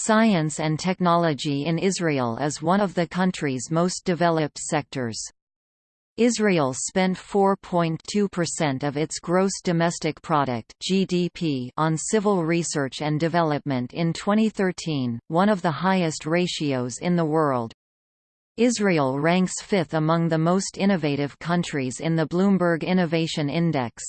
Science and technology in Israel is one of the country's most developed sectors. Israel spent 4.2% of its gross domestic product (GDP) on civil research and development in 2013, one of the highest ratios in the world. Israel ranks fifth among the most innovative countries in the Bloomberg Innovation Index.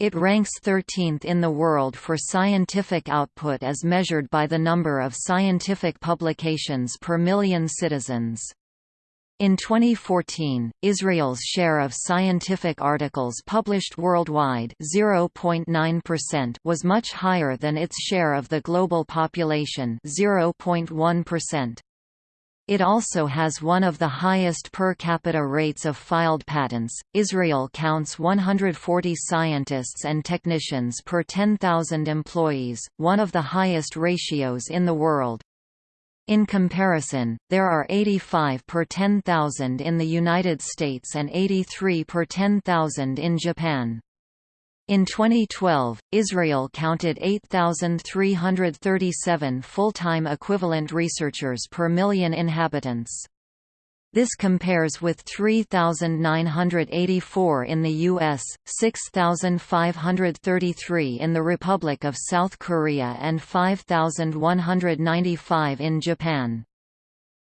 It ranks 13th in the world for scientific output as measured by the number of scientific publications per million citizens. In 2014, Israel's share of scientific articles published worldwide was much higher than its share of the global population 0.1%. It also has one of the highest per capita rates of filed patents. Israel counts 140 scientists and technicians per 10,000 employees, one of the highest ratios in the world. In comparison, there are 85 per 10,000 in the United States and 83 per 10,000 in Japan. In 2012, Israel counted 8,337 full-time equivalent researchers per million inhabitants. This compares with 3,984 in the U.S., 6,533 in the Republic of South Korea and 5,195 in Japan.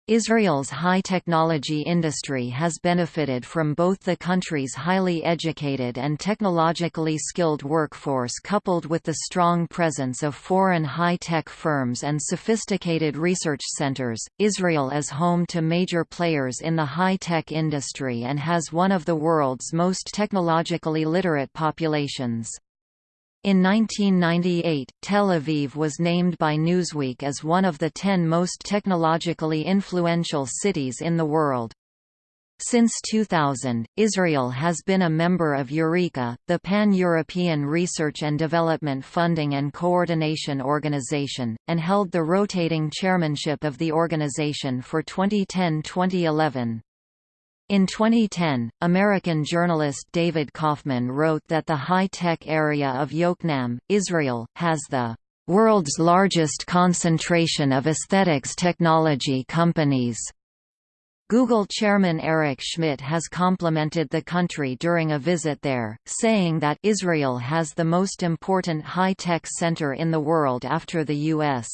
Israel's high-technology industry has benefited from both the country's highly educated and technologically skilled workforce coupled with the strong presence of foreign high-tech firms and sophisticated research centers. Israel is home to major players in the high-tech industry and has one of the world's most technologically literate populations. In 1998, Tel Aviv was named by Newsweek as one of the ten most technologically influential cities in the world. Since 2000, Israel has been a member of Eureka, the Pan-European Research and Development Funding and Coordination Organization, and held the rotating chairmanship of the organization for 2010-2011. In 2010, American journalist David Kaufman wrote that the high-tech area of Yokneam, Israel, has the world's largest concentration of aesthetics technology companies. Google chairman Eric Schmidt has complimented the country during a visit there, saying that Israel has the most important high-tech center in the world after the U.S.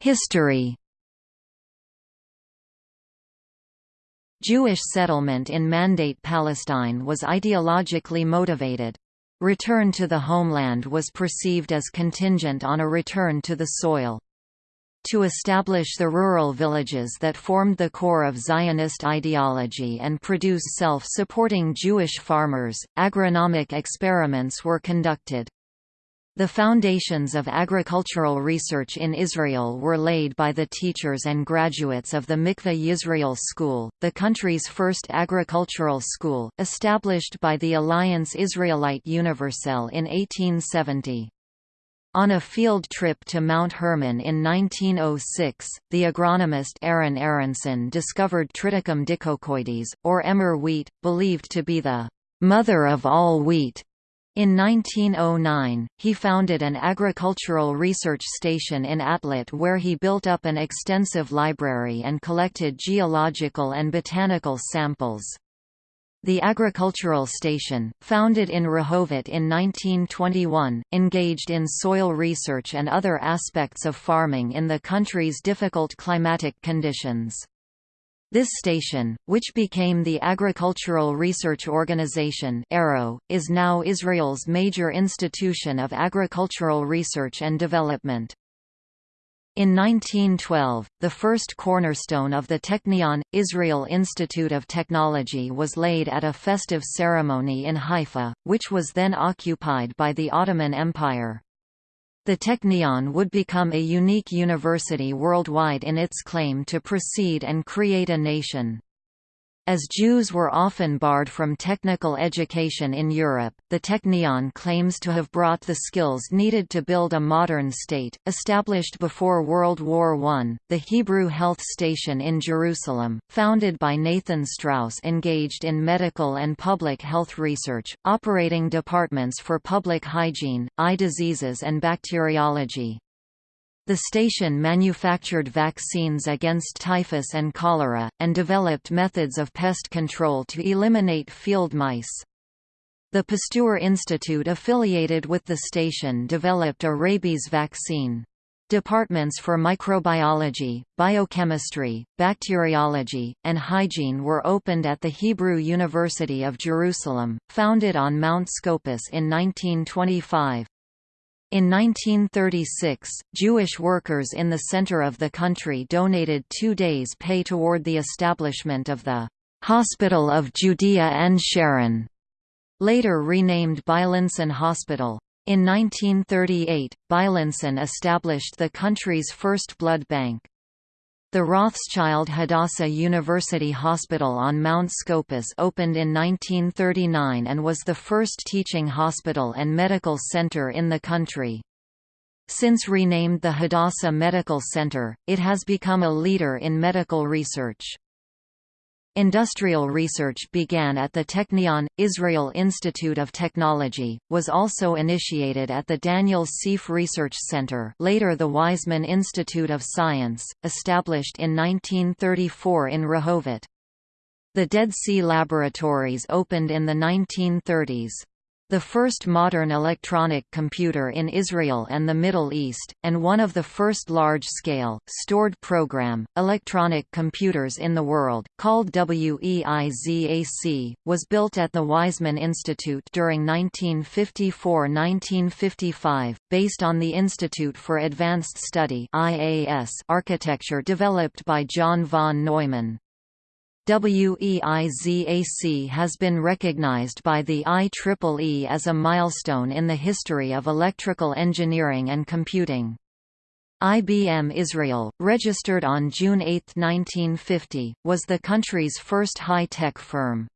History Jewish settlement in Mandate Palestine was ideologically motivated. Return to the homeland was perceived as contingent on a return to the soil. To establish the rural villages that formed the core of Zionist ideology and produce self-supporting Jewish farmers, agronomic experiments were conducted. The foundations of agricultural research in Israel were laid by the teachers and graduates of the Mikveh Yisrael School, the country's first agricultural school, established by the Alliance Israelite Universelle in 1870. On a field trip to Mount Hermon in 1906, the agronomist Aaron Aaronsohn discovered Triticum dicoccoides, or emmer wheat, believed to be the mother of all wheat. In 1909, he founded an agricultural research station in Atlit where he built up an extensive library and collected geological and botanical samples. The agricultural station, founded in Rehovot in 1921, engaged in soil research and other aspects of farming in the country's difficult climatic conditions. This station, which became the Agricultural Research Organization is now Israel's major institution of agricultural research and development. In 1912, the first cornerstone of the Technion, Israel Institute of Technology was laid at a festive ceremony in Haifa, which was then occupied by the Ottoman Empire. The Technion would become a unique university worldwide in its claim to proceed and create a nation. As Jews were often barred from technical education in Europe, the Technion claims to have brought the skills needed to build a modern state. Established before World War I, the Hebrew Health Station in Jerusalem, founded by Nathan Straus, engaged in medical and public health research, operating departments for public hygiene, eye diseases, and bacteriology. The station manufactured vaccines against typhus and cholera, and developed methods of pest control to eliminate field mice. The Pasteur Institute affiliated with the station developed a rabies vaccine. Departments for microbiology, biochemistry, bacteriology, and hygiene were opened at the Hebrew University of Jerusalem, founded on Mount Scopus in 1925. In 1936, Jewish workers in the center of the country donated two days' pay toward the establishment of the Hospital of Judea and Sharon, later renamed Beilinson Hospital. In 1938, Beilinson established the country's first blood bank. The Rothschild Hadassah University Hospital on Mount Scopus opened in 1939 and was the first teaching hospital and medical center in the country. Since renamed the Hadassah Medical Center, it has become a leader in medical research. Industrial research began at the Technion. Israel Institute of Technology, was also initiated at the Daniel Sieff Research Center later the Weizmann Institute of Science, established in 1934 in Rehovot. The Dead Sea Laboratories opened in the 1930s the first modern electronic computer in Israel and the Middle East, and one of the first large-scale, stored program, electronic computers in the world, called WEIZAC, was built at the Weizmann Institute during 1954–1955, based on the Institute for Advanced Study architecture developed by John von Neumann. WEIZAC has been recognized by the IEEE as a milestone in the history of electrical engineering and computing. IBM Israel, registered on June 8, 1950, was the country's first high-tech firm.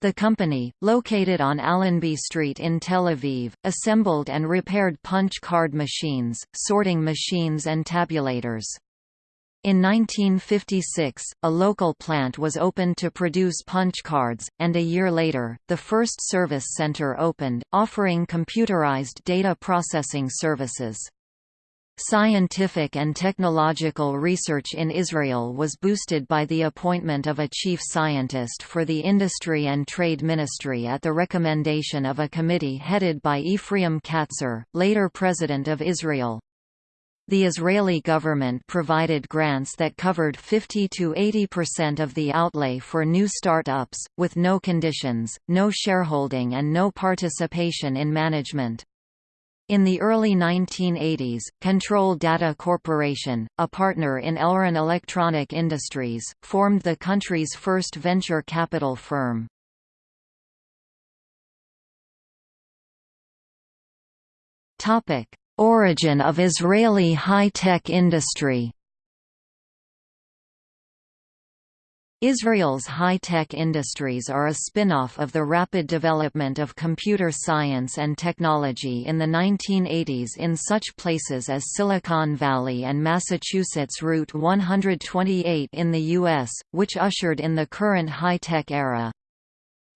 The company, located on Allenby Street in Tel Aviv, assembled and repaired punch card machines, sorting machines and tabulators. In 1956, a local plant was opened to produce punch cards, and a year later, the first service center opened, offering computerized data processing services. Scientific and technological research in Israel was boosted by the appointment of a chief scientist for the Industry and Trade Ministry at the recommendation of a committee headed by Ephraim Katzir, later President of Israel. The Israeli government provided grants that covered 50 to 80% of the outlay for new startups, with no conditions, no shareholding and no participation in management. In the early 1980s, Control Data Corporation, a partner in Elron Electronic Industries, formed the country's first venture capital firm. Topic: Origin of Israeli high-tech industry Israel's high-tech industries are a spin-off of the rapid development of computer science and technology in the 1980s in such places as Silicon Valley and Massachusetts Route 128 in the U.S., which ushered in the current high-tech era.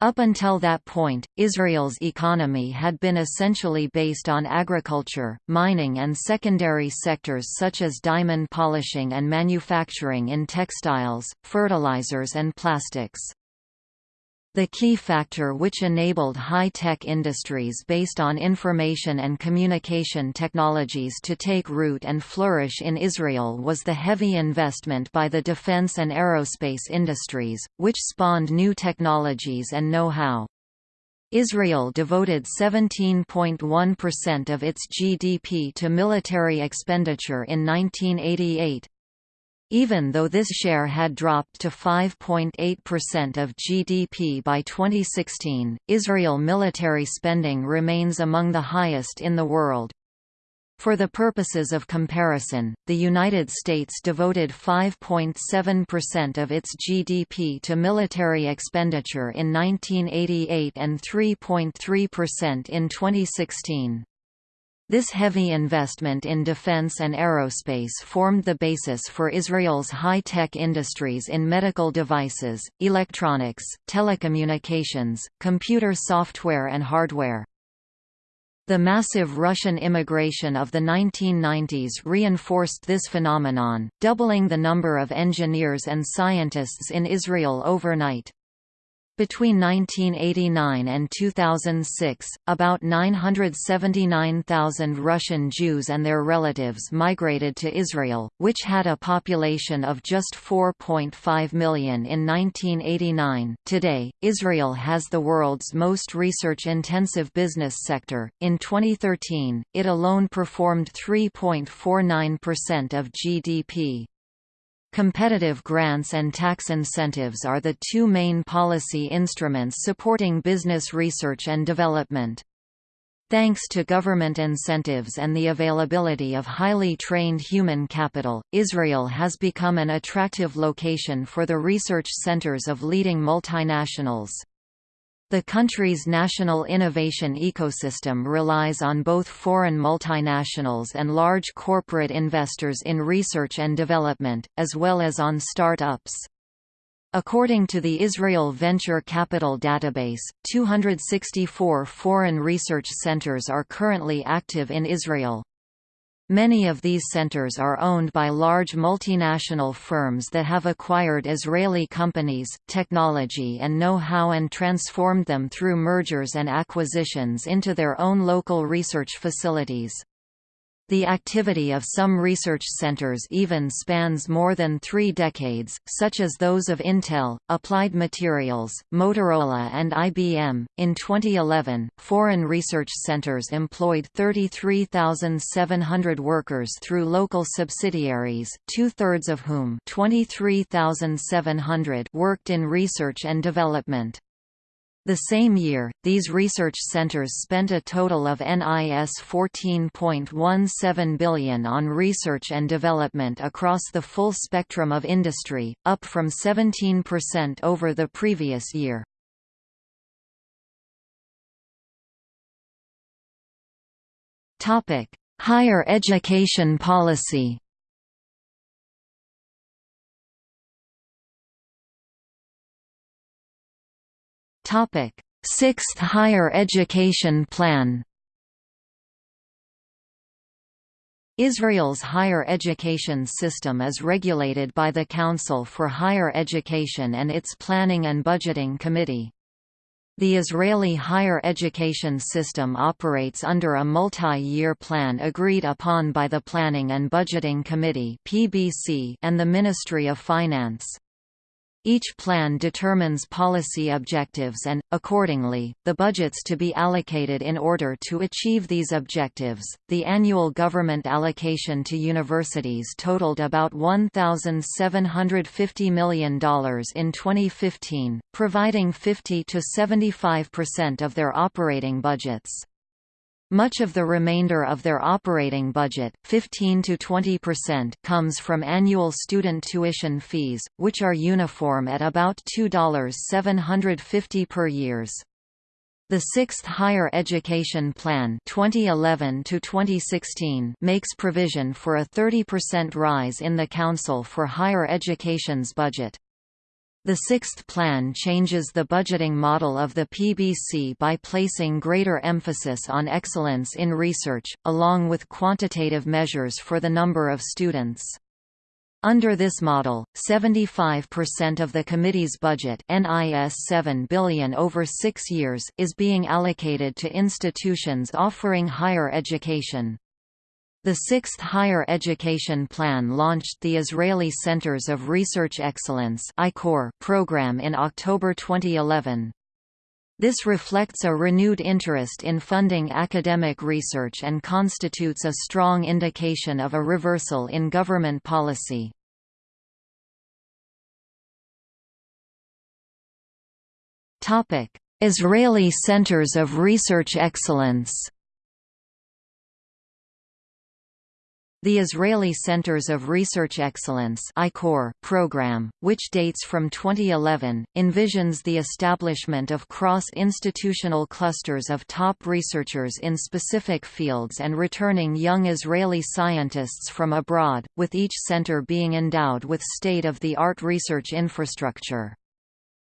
Up until that point, Israel's economy had been essentially based on agriculture, mining and secondary sectors such as diamond polishing and manufacturing in textiles, fertilizers and plastics. The key factor which enabled high-tech industries based on information and communication technologies to take root and flourish in Israel was the heavy investment by the defense and aerospace industries, which spawned new technologies and know-how. Israel devoted 17.1% of its GDP to military expenditure in 1988, even though this share had dropped to 5.8% of GDP by 2016, Israel military spending remains among the highest in the world. For the purposes of comparison, the United States devoted 5.7% of its GDP to military expenditure in 1988 and 3.3% in 2016. This heavy investment in defense and aerospace formed the basis for Israel's high-tech industries in medical devices, electronics, telecommunications, computer software and hardware. The massive Russian immigration of the 1990s reinforced this phenomenon, doubling the number of engineers and scientists in Israel overnight. Between 1989 and 2006, about 979,000 Russian Jews and their relatives migrated to Israel, which had a population of just 4.5 million in 1989. Today, Israel has the world's most research intensive business sector. In 2013, it alone performed 3.49% of GDP. Competitive grants and tax incentives are the two main policy instruments supporting business research and development. Thanks to government incentives and the availability of highly trained human capital, Israel has become an attractive location for the research centers of leading multinationals. The country's national innovation ecosystem relies on both foreign multinationals and large corporate investors in research and development, as well as on start-ups. According to the Israel Venture Capital Database, 264 foreign research centers are currently active in Israel. Many of these centers are owned by large multinational firms that have acquired Israeli companies, technology and know-how and transformed them through mergers and acquisitions into their own local research facilities. The activity of some research centers even spans more than three decades, such as those of Intel, Applied Materials, Motorola, and IBM. In 2011, foreign research centers employed 33,700 workers through local subsidiaries, two thirds of whom 23,700 worked in research and development. The same year, these research centers spent a total of NIS 14.17 billion on research and development across the full spectrum of industry, up from 17% over the previous year. Higher education policy Topic: Sixth Higher Education Plan. Israel's higher education system is regulated by the Council for Higher Education and its Planning and Budgeting Committee. The Israeli higher education system operates under a multi-year plan agreed upon by the Planning and Budgeting Committee and the Ministry of Finance. Each plan determines policy objectives and, accordingly, the budgets to be allocated in order to achieve these objectives. The annual government allocation to universities totaled about $1,750 million in 2015, providing 50 to 75% of their operating budgets. Much of the remainder of their operating budget 15 to 20% comes from annual student tuition fees, which are uniform at about $2.750 per years. The Sixth Higher Education Plan 2011 makes provision for a 30% rise in the Council for Higher Education's budget. The sixth plan changes the budgeting model of the PBC by placing greater emphasis on excellence in research, along with quantitative measures for the number of students. Under this model, 75% of the committee's budget NIS 7 billion over six years is being allocated to institutions offering higher education. The Sixth Higher Education Plan launched the Israeli Centers of Research Excellence program in October 2011. This reflects a renewed interest in funding academic research and constitutes a strong indication of a reversal in government policy. Israeli Centers of Research Excellence The Israeli Centers of Research Excellence program, which dates from 2011, envisions the establishment of cross-institutional clusters of top researchers in specific fields and returning young Israeli scientists from abroad, with each center being endowed with state-of-the-art research infrastructure.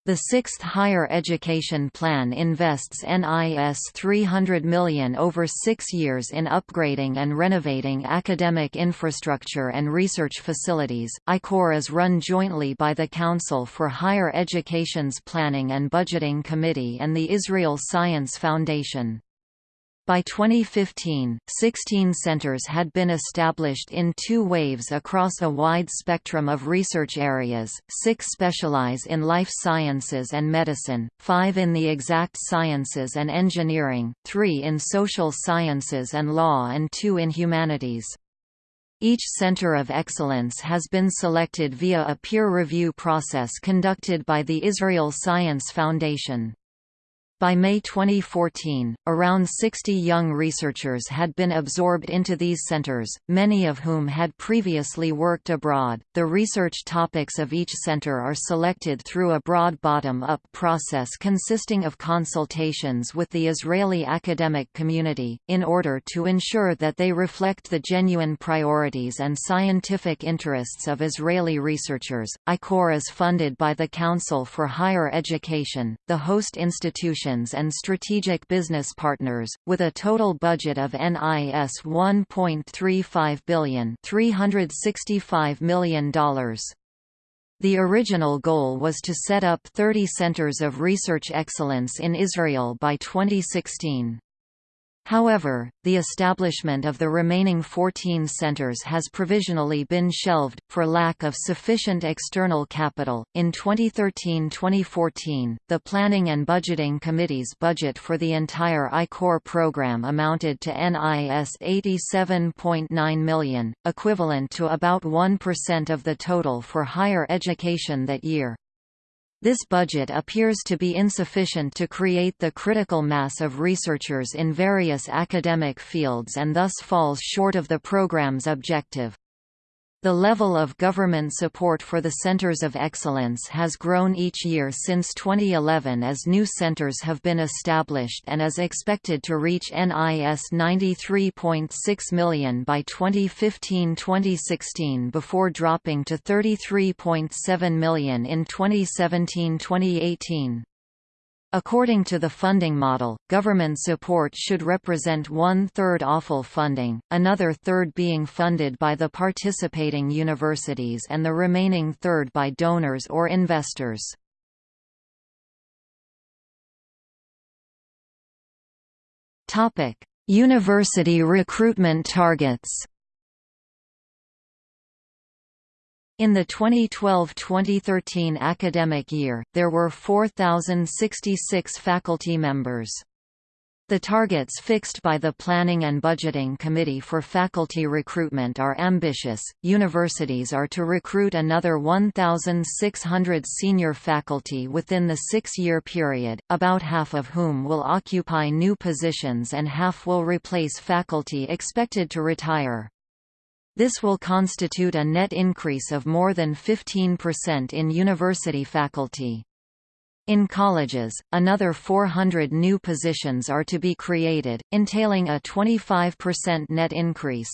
The sixth Higher Education Plan invests NIS 300 million over six years in upgrading and renovating academic infrastructure and research facilities. I-CORE is run jointly by the Council for Higher Education's Planning and Budgeting Committee and the Israel Science Foundation. By 2015, 16 centers had been established in two waves across a wide spectrum of research areas, six specialize in life sciences and medicine, five in the exact sciences and engineering, three in social sciences and law and two in humanities. Each Center of Excellence has been selected via a peer review process conducted by the Israel Science Foundation. By May 2014, around 60 young researchers had been absorbed into these centers, many of whom had previously worked abroad. The research topics of each center are selected through a broad bottom up process consisting of consultations with the Israeli academic community, in order to ensure that they reflect the genuine priorities and scientific interests of Israeli researchers. I-CORE is funded by the Council for Higher Education, the host institution and strategic business partners, with a total budget of NIS 1.35 billion $365 million. The original goal was to set up 30 centers of research excellence in Israel by 2016. However, the establishment of the remaining 14 centers has provisionally been shelved, for lack of sufficient external capital. In 2013 2014, the Planning and Budgeting Committee's budget for the entire I-CORE program amounted to NIS 87.9 million, equivalent to about 1% of the total for higher education that year. This budget appears to be insufficient to create the critical mass of researchers in various academic fields and thus falls short of the program's objective. The level of government support for the Centers of Excellence has grown each year since 2011 as new centers have been established and is expected to reach NIS 93.6 million by 2015-2016 before dropping to 33.7 million in 2017-2018. According to the funding model, government support should represent one-third AFL funding, another third being funded by the participating universities and the remaining third by donors or investors. University recruitment targets In the 2012–2013 academic year, there were 4,066 faculty members. The targets fixed by the Planning and Budgeting Committee for faculty recruitment are ambitious. Universities are to recruit another 1,600 senior faculty within the six year period, about half of whom will occupy new positions and half will replace faculty expected to retire. This will constitute a net increase of more than 15% in university faculty. In colleges, another 400 new positions are to be created, entailing a 25% net increase.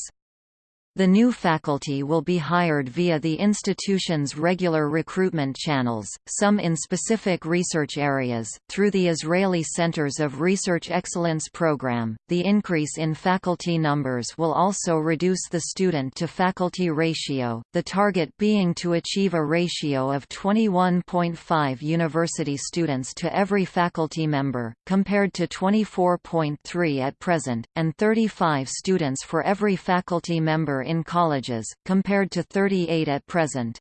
The new faculty will be hired via the institution's regular recruitment channels, some in specific research areas, through the Israeli Centers of Research Excellence program. The increase in faculty numbers will also reduce the student to faculty ratio, the target being to achieve a ratio of 21.5 university students to every faculty member, compared to 24.3 at present, and 35 students for every faculty member in colleges, compared to 38 at present.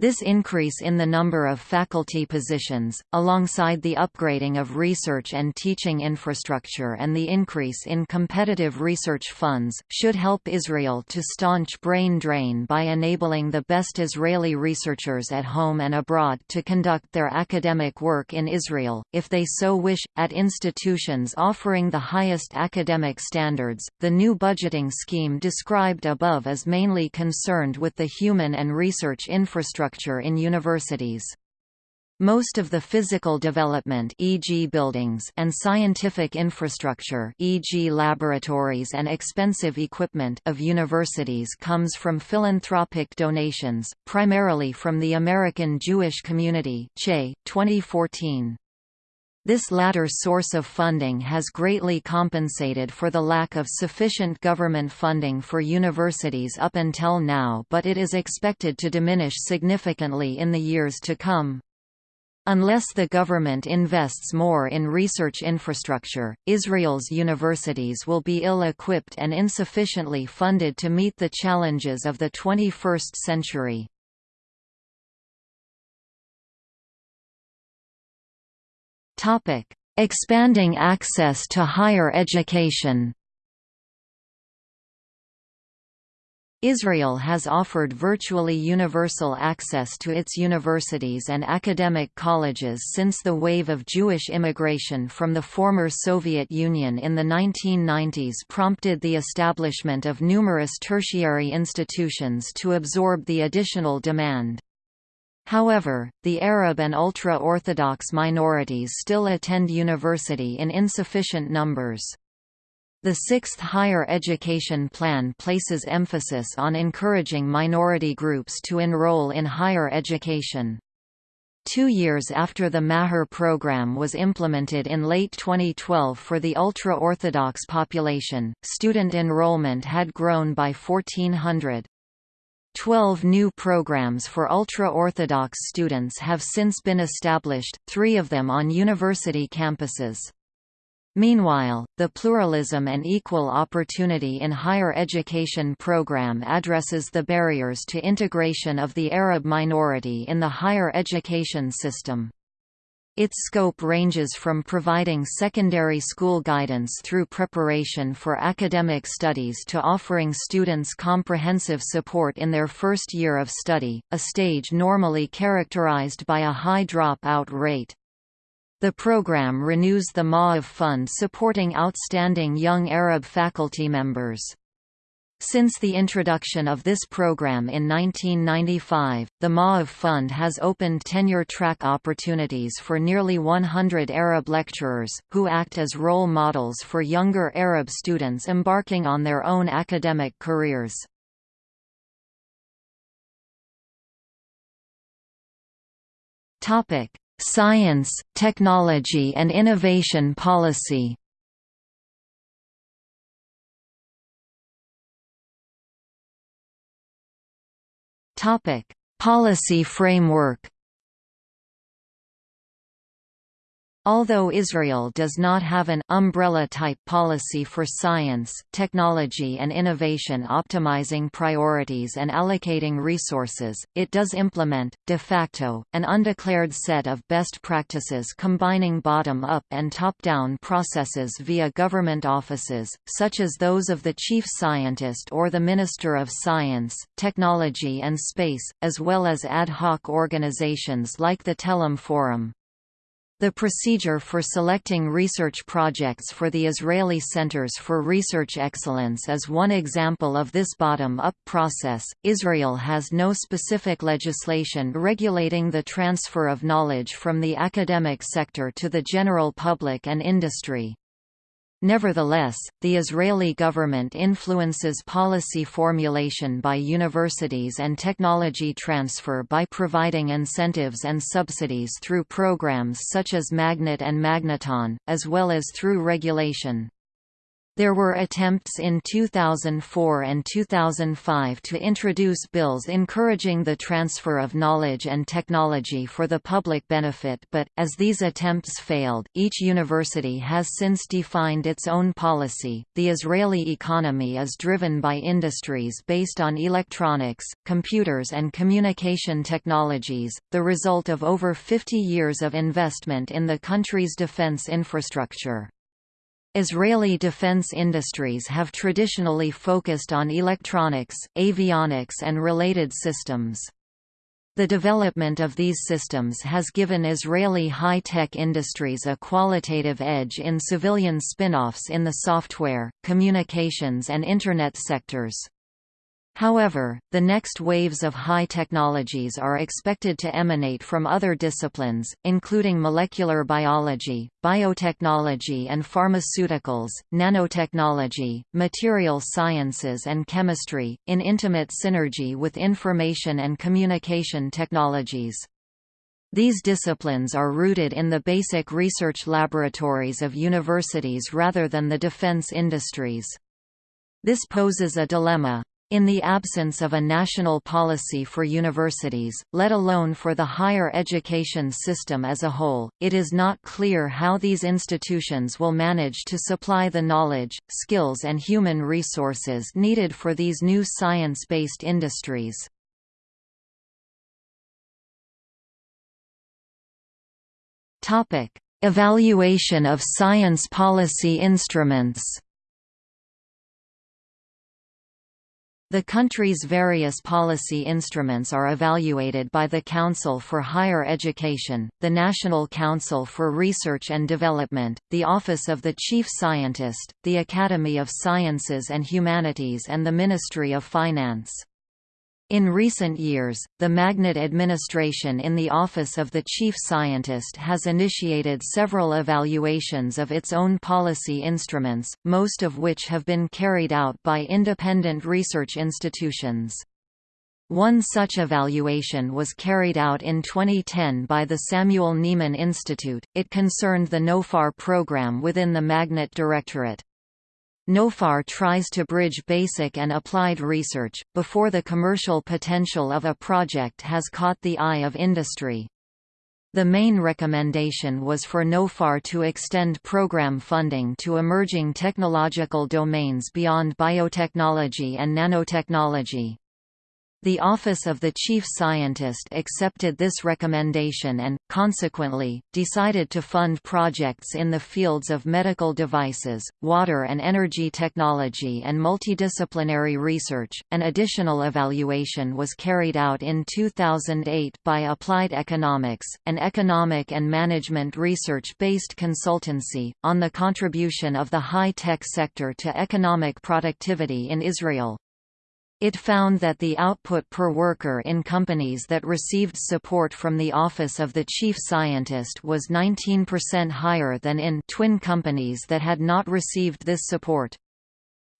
This increase in the number of faculty positions, alongside the upgrading of research and teaching infrastructure and the increase in competitive research funds, should help Israel to staunch brain drain by enabling the best Israeli researchers at home and abroad to conduct their academic work in Israel, if they so wish, at institutions offering the highest academic standards. The new budgeting scheme described above is mainly concerned with the human and research infrastructure in universities. Most of the physical development e.g. buildings and scientific infrastructure e.g. laboratories and expensive equipment of universities comes from philanthropic donations, primarily from the American Jewish Community CHE, 2014. This latter source of funding has greatly compensated for the lack of sufficient government funding for universities up until now but it is expected to diminish significantly in the years to come. Unless the government invests more in research infrastructure, Israel's universities will be ill-equipped and insufficiently funded to meet the challenges of the 21st century. Topic: Expanding access to higher education. Israel has offered virtually universal access to its universities and academic colleges since the wave of Jewish immigration from the former Soviet Union in the 1990s prompted the establishment of numerous tertiary institutions to absorb the additional demand. However, the Arab and ultra-Orthodox minorities still attend university in insufficient numbers. The Sixth Higher Education Plan places emphasis on encouraging minority groups to enroll in higher education. Two years after the Maher program was implemented in late 2012 for the ultra-Orthodox population, student enrollment had grown by 1,400. Twelve new programs for ultra-Orthodox students have since been established, three of them on university campuses. Meanwhile, the Pluralism and Equal Opportunity in Higher Education program addresses the barriers to integration of the Arab minority in the higher education system. Its scope ranges from providing secondary school guidance through preparation for academic studies to offering students comprehensive support in their first year of study, a stage normally characterized by a high drop-out rate. The program renews the Maof Fund supporting outstanding young Arab faculty members. Since the introduction of this program in 1995, the Maof Fund has opened tenure-track opportunities for nearly 100 Arab lecturers, who act as role models for younger Arab students embarking on their own academic careers. Science, technology and innovation policy Topic: Policy framework Although Israel does not have an umbrella-type policy for science, technology and innovation optimizing priorities and allocating resources, it does implement, de facto, an undeclared set of best practices combining bottom-up and top-down processes via government offices, such as those of the chief scientist or the Minister of Science, Technology and Space, as well as ad hoc organizations like the Telem Forum. The procedure for selecting research projects for the Israeli Centers for Research Excellence is one example of this bottom-up process. Israel has no specific legislation regulating the transfer of knowledge from the academic sector to the general public and industry. Nevertheless, the Israeli government influences policy formulation by universities and technology transfer by providing incentives and subsidies through programs such as Magnet and Magneton, as well as through regulation. There were attempts in 2004 and 2005 to introduce bills encouraging the transfer of knowledge and technology for the public benefit but, as these attempts failed, each university has since defined its own policy. The Israeli economy is driven by industries based on electronics, computers and communication technologies, the result of over 50 years of investment in the country's defense infrastructure. Israeli defense industries have traditionally focused on electronics, avionics and related systems. The development of these systems has given Israeli high-tech industries a qualitative edge in civilian spin-offs in the software, communications and Internet sectors. However, the next waves of high technologies are expected to emanate from other disciplines, including molecular biology, biotechnology and pharmaceuticals, nanotechnology, material sciences and chemistry, in intimate synergy with information and communication technologies. These disciplines are rooted in the basic research laboratories of universities rather than the defense industries. This poses a dilemma. In the absence of a national policy for universities, let alone for the higher education system as a whole, it is not clear how these institutions will manage to supply the knowledge, skills and human resources needed for these new science-based industries. Evaluation of science policy instruments The country's various policy instruments are evaluated by the Council for Higher Education, the National Council for Research and Development, the Office of the Chief Scientist, the Academy of Sciences and Humanities and the Ministry of Finance. In recent years, the Magnet administration in the Office of the Chief Scientist has initiated several evaluations of its own policy instruments, most of which have been carried out by independent research institutions. One such evaluation was carried out in 2010 by the Samuel Neaman Institute, it concerned the NOFAR program within the Magnet Directorate. NOFAR tries to bridge basic and applied research, before the commercial potential of a project has caught the eye of industry. The main recommendation was for NOFAR to extend program funding to emerging technological domains beyond biotechnology and nanotechnology. The Office of the Chief Scientist accepted this recommendation and, consequently, decided to fund projects in the fields of medical devices, water and energy technology, and multidisciplinary research. An additional evaluation was carried out in 2008 by Applied Economics, an economic and management research based consultancy, on the contribution of the high tech sector to economic productivity in Israel. It found that the output per worker in companies that received support from the Office of the Chief Scientist was 19% higher than in twin companies that had not received this support.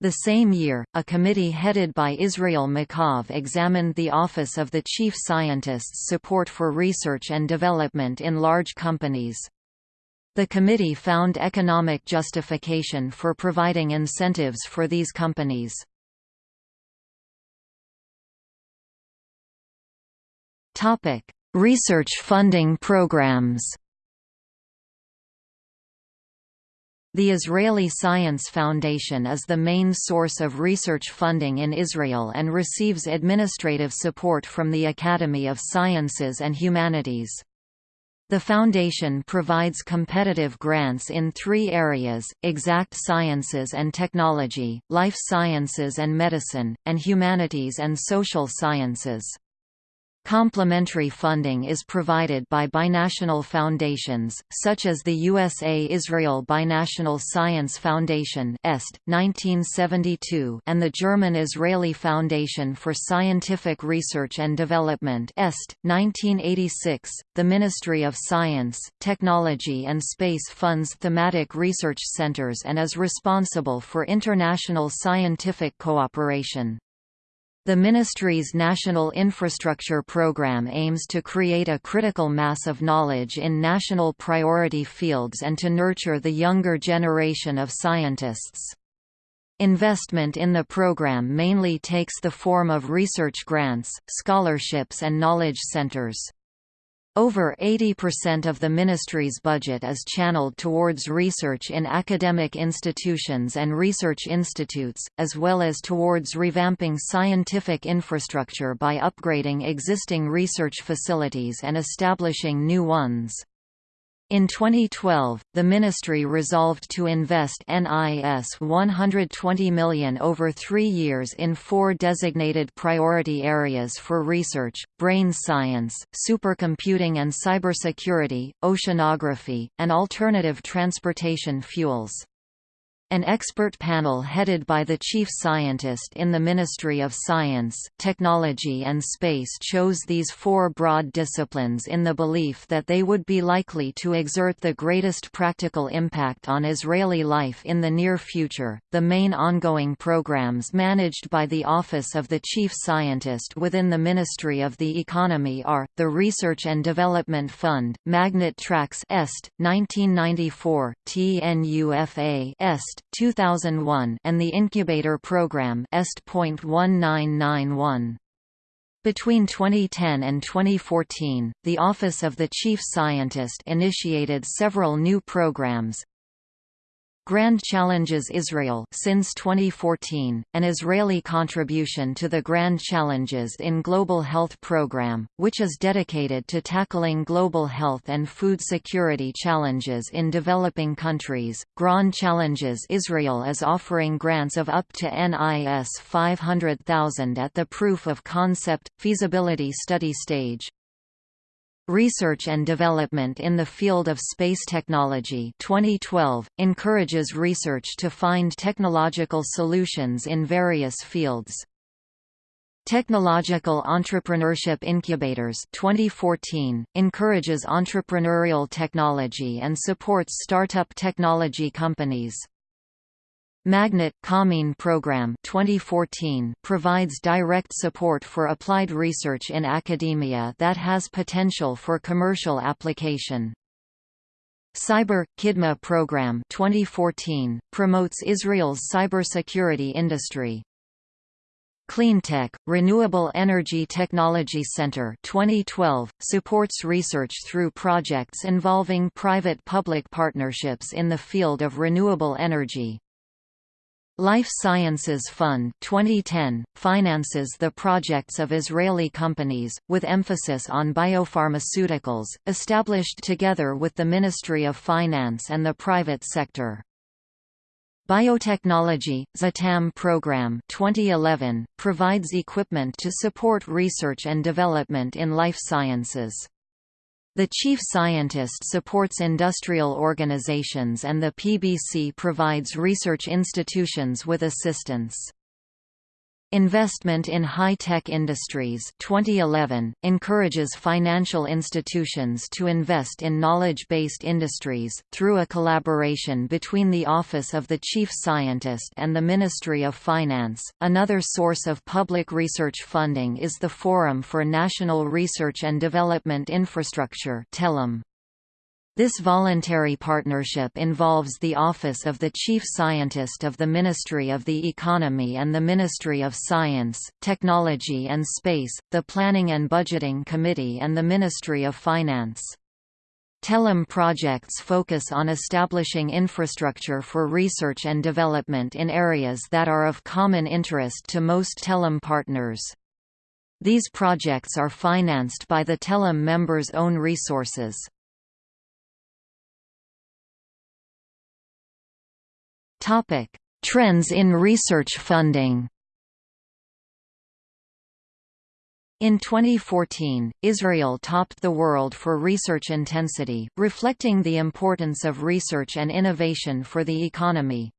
The same year, a committee headed by Israel Makov examined the Office of the Chief Scientist's support for research and development in large companies. The committee found economic justification for providing incentives for these companies. Research funding programs. The Israeli Science Foundation is the main source of research funding in Israel and receives administrative support from the Academy of Sciences and Humanities. The foundation provides competitive grants in three areas, exact sciences and technology, life sciences and medicine, and humanities and social sciences. Complementary funding is provided by binational foundations, such as the USA-Israel Binational Science Foundation (EST, 1972) and the German-Israeli Foundation for Scientific Research and Development (EST, 1986). The Ministry of Science, Technology and Space funds thematic research centers and is responsible for international scientific cooperation. The ministry's National Infrastructure Program aims to create a critical mass of knowledge in national priority fields and to nurture the younger generation of scientists. Investment in the program mainly takes the form of research grants, scholarships and knowledge centers. Over 80% of the ministry's budget is channeled towards research in academic institutions and research institutes, as well as towards revamping scientific infrastructure by upgrading existing research facilities and establishing new ones. In 2012, the ministry resolved to invest NIS 120 million over three years in four designated priority areas for research, brain science, supercomputing and cybersecurity, oceanography, and alternative transportation fuels. An expert panel headed by the chief scientist in the Ministry of Science, Technology and Space chose these four broad disciplines in the belief that they would be likely to exert the greatest practical impact on Israeli life in the near future. The main ongoing programs managed by the Office of the Chief Scientist within the Ministry of the Economy are the Research and Development Fund, Magnet Tracks Est 1994, TNUFA Est 2001 and the Incubator Program EST.1991. Between 2010 and 2014, the Office of the Chief Scientist initiated several new programs, Grand Challenges Israel since 2014, an Israeli contribution to the Grand Challenges in Global Health Program, which is dedicated to tackling global health and food security challenges in developing countries. Grand Challenges Israel is offering grants of up to NIS 500,000 at the proof of concept feasibility study stage. Research and Development in the Field of Space Technology 2012, encourages research to find technological solutions in various fields. Technological Entrepreneurship Incubators 2014, encourages entrepreneurial technology and supports startup technology companies. Magnet Kameen Program 2014 provides direct support for applied research in academia that has potential for commercial application. Cyber Kidma Program 2014 promotes Israel's cybersecurity industry. Cleantech Renewable Energy Technology Center 2012 supports research through projects involving private-public partnerships in the field of renewable energy. Life Sciences Fund 2010 finances the projects of Israeli companies, with emphasis on biopharmaceuticals, established together with the Ministry of Finance and the private sector. Biotechnology Zatam program 2011 provides equipment to support research and development in life sciences. The chief scientist supports industrial organizations and the PBC provides research institutions with assistance. Investment in High-Tech Industries 2011, encourages financial institutions to invest in knowledge-based industries, through a collaboration between the Office of the Chief Scientist and the Ministry of Finance. Another source of public research funding is the Forum for National Research and Development Infrastructure TELUM. This voluntary partnership involves the Office of the Chief Scientist of the Ministry of the Economy and the Ministry of Science, Technology and Space, the Planning and Budgeting Committee and the Ministry of Finance. TELUM projects focus on establishing infrastructure for research and development in areas that are of common interest to most TELUM partners. These projects are financed by the TELUM members' own resources. Topic: Trends in research funding. In 2014, Israel topped the world for research intensity, reflecting the importance of research and innovation for the economy.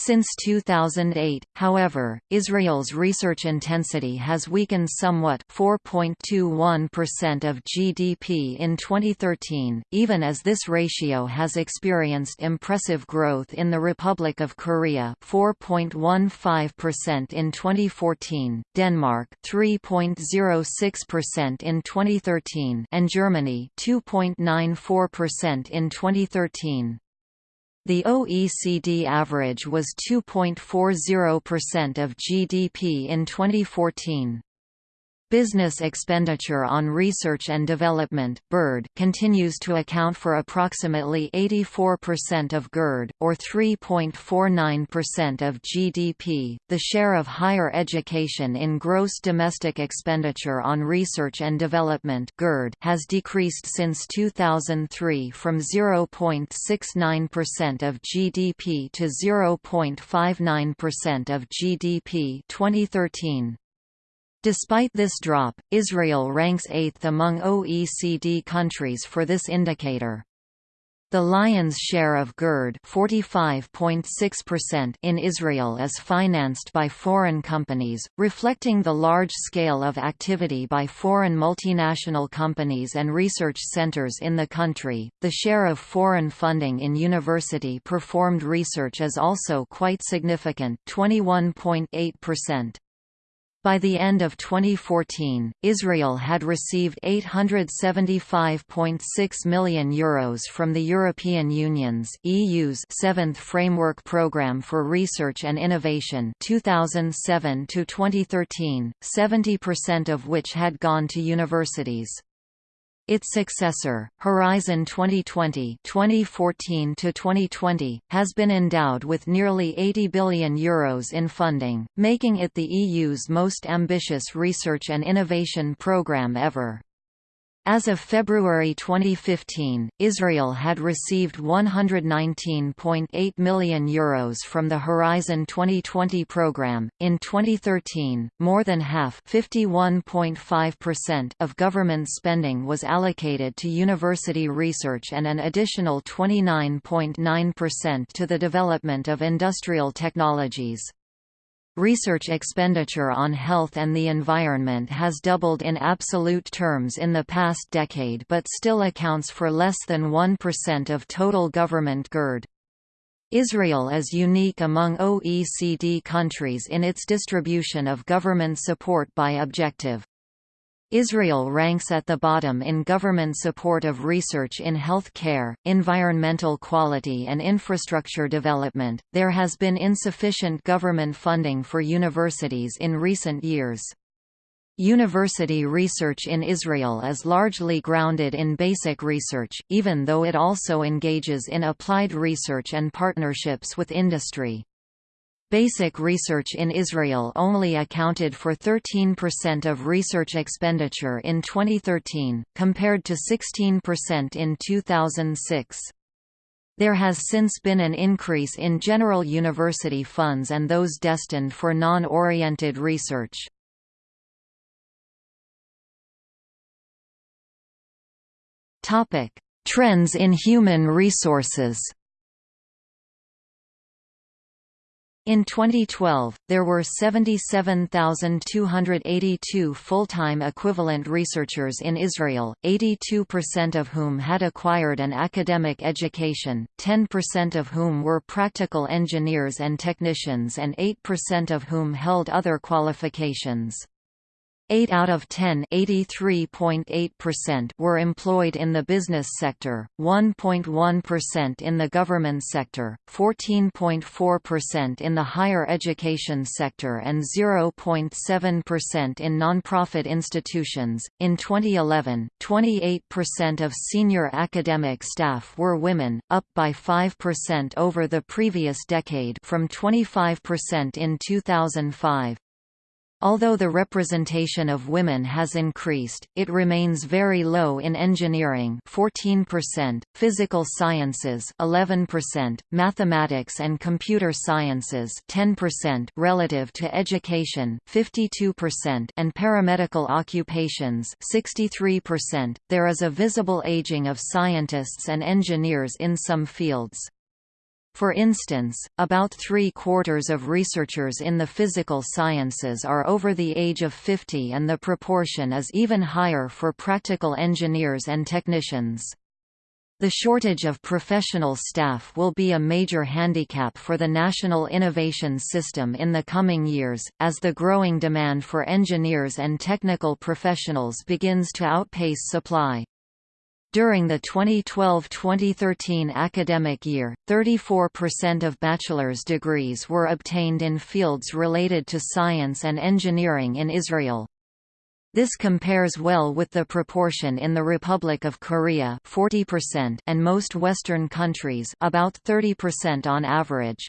Since 2008, however, Israel's research intensity has weakened somewhat 4.21% of GDP in 2013, even as this ratio has experienced impressive growth in the Republic of Korea 4.15% in 2014, Denmark 3.06% in 2013 and Germany 2.94% in 2013. The OECD average was 2.40% of GDP in 2014. Business expenditure on research and development (BERD) continues to account for approximately 84% of GERD or 3.49% of GDP. The share of higher education in gross domestic expenditure on research and development (GERD) has decreased since 2003 from 0.69% of GDP to 0.59% of GDP 2013. Despite this drop, Israel ranks eighth among OECD countries for this indicator. The lion's share of GERD in Israel is financed by foreign companies, reflecting the large scale of activity by foreign multinational companies and research centers in the country. The share of foreign funding in university performed research is also quite significant, 21.8%. By the end of 2014, Israel had received €875.6 million Euros from the European Union's EU's seventh Framework Programme for Research and Innovation (2007–2013), 70% of which had gone to universities. Its successor, Horizon 2020 2014-2020, has been endowed with nearly €80 billion Euros in funding, making it the EU's most ambitious research and innovation programme ever. As of February 2015, Israel had received €119.8 million Euros from the Horizon 2020 program. In 2013, more than half of government spending was allocated to university research and an additional 29.9% to the development of industrial technologies. Research expenditure on health and the environment has doubled in absolute terms in the past decade but still accounts for less than 1% of total government GERD. Israel is unique among OECD countries in its distribution of government support by objective. Israel ranks at the bottom in government support of research in health care, environmental quality, and infrastructure development. There has been insufficient government funding for universities in recent years. University research in Israel is largely grounded in basic research, even though it also engages in applied research and partnerships with industry. Basic research in Israel only accounted for 13% of research expenditure in 2013, compared to 16% in 2006. There has since been an increase in general university funds and those destined for non-oriented research. Trends in human resources In 2012, there were 77,282 full-time equivalent researchers in Israel, 82% of whom had acquired an academic education, 10% of whom were practical engineers and technicians and 8% of whom held other qualifications. 8 out of 10 were employed in the business sector, 1.1% in the government sector, 14.4% in the higher education sector and 0.7% in nonprofit institutions. In 2011, 28% of senior academic staff were women, up by 5% over the previous decade from 25% in 2005. Although the representation of women has increased, it remains very low in engineering 14%, physical sciences 11%, mathematics and computer sciences 10% relative to education 52% and paramedical occupations 63%. There is a visible aging of scientists and engineers in some fields. For instance, about three-quarters of researchers in the physical sciences are over the age of 50 and the proportion is even higher for practical engineers and technicians. The shortage of professional staff will be a major handicap for the national innovation system in the coming years, as the growing demand for engineers and technical professionals begins to outpace supply. During the 2012–2013 academic year, 34% of bachelor's degrees were obtained in fields related to science and engineering in Israel. This compares well with the proportion in the Republic of Korea 40% and most Western countries about 30% on average.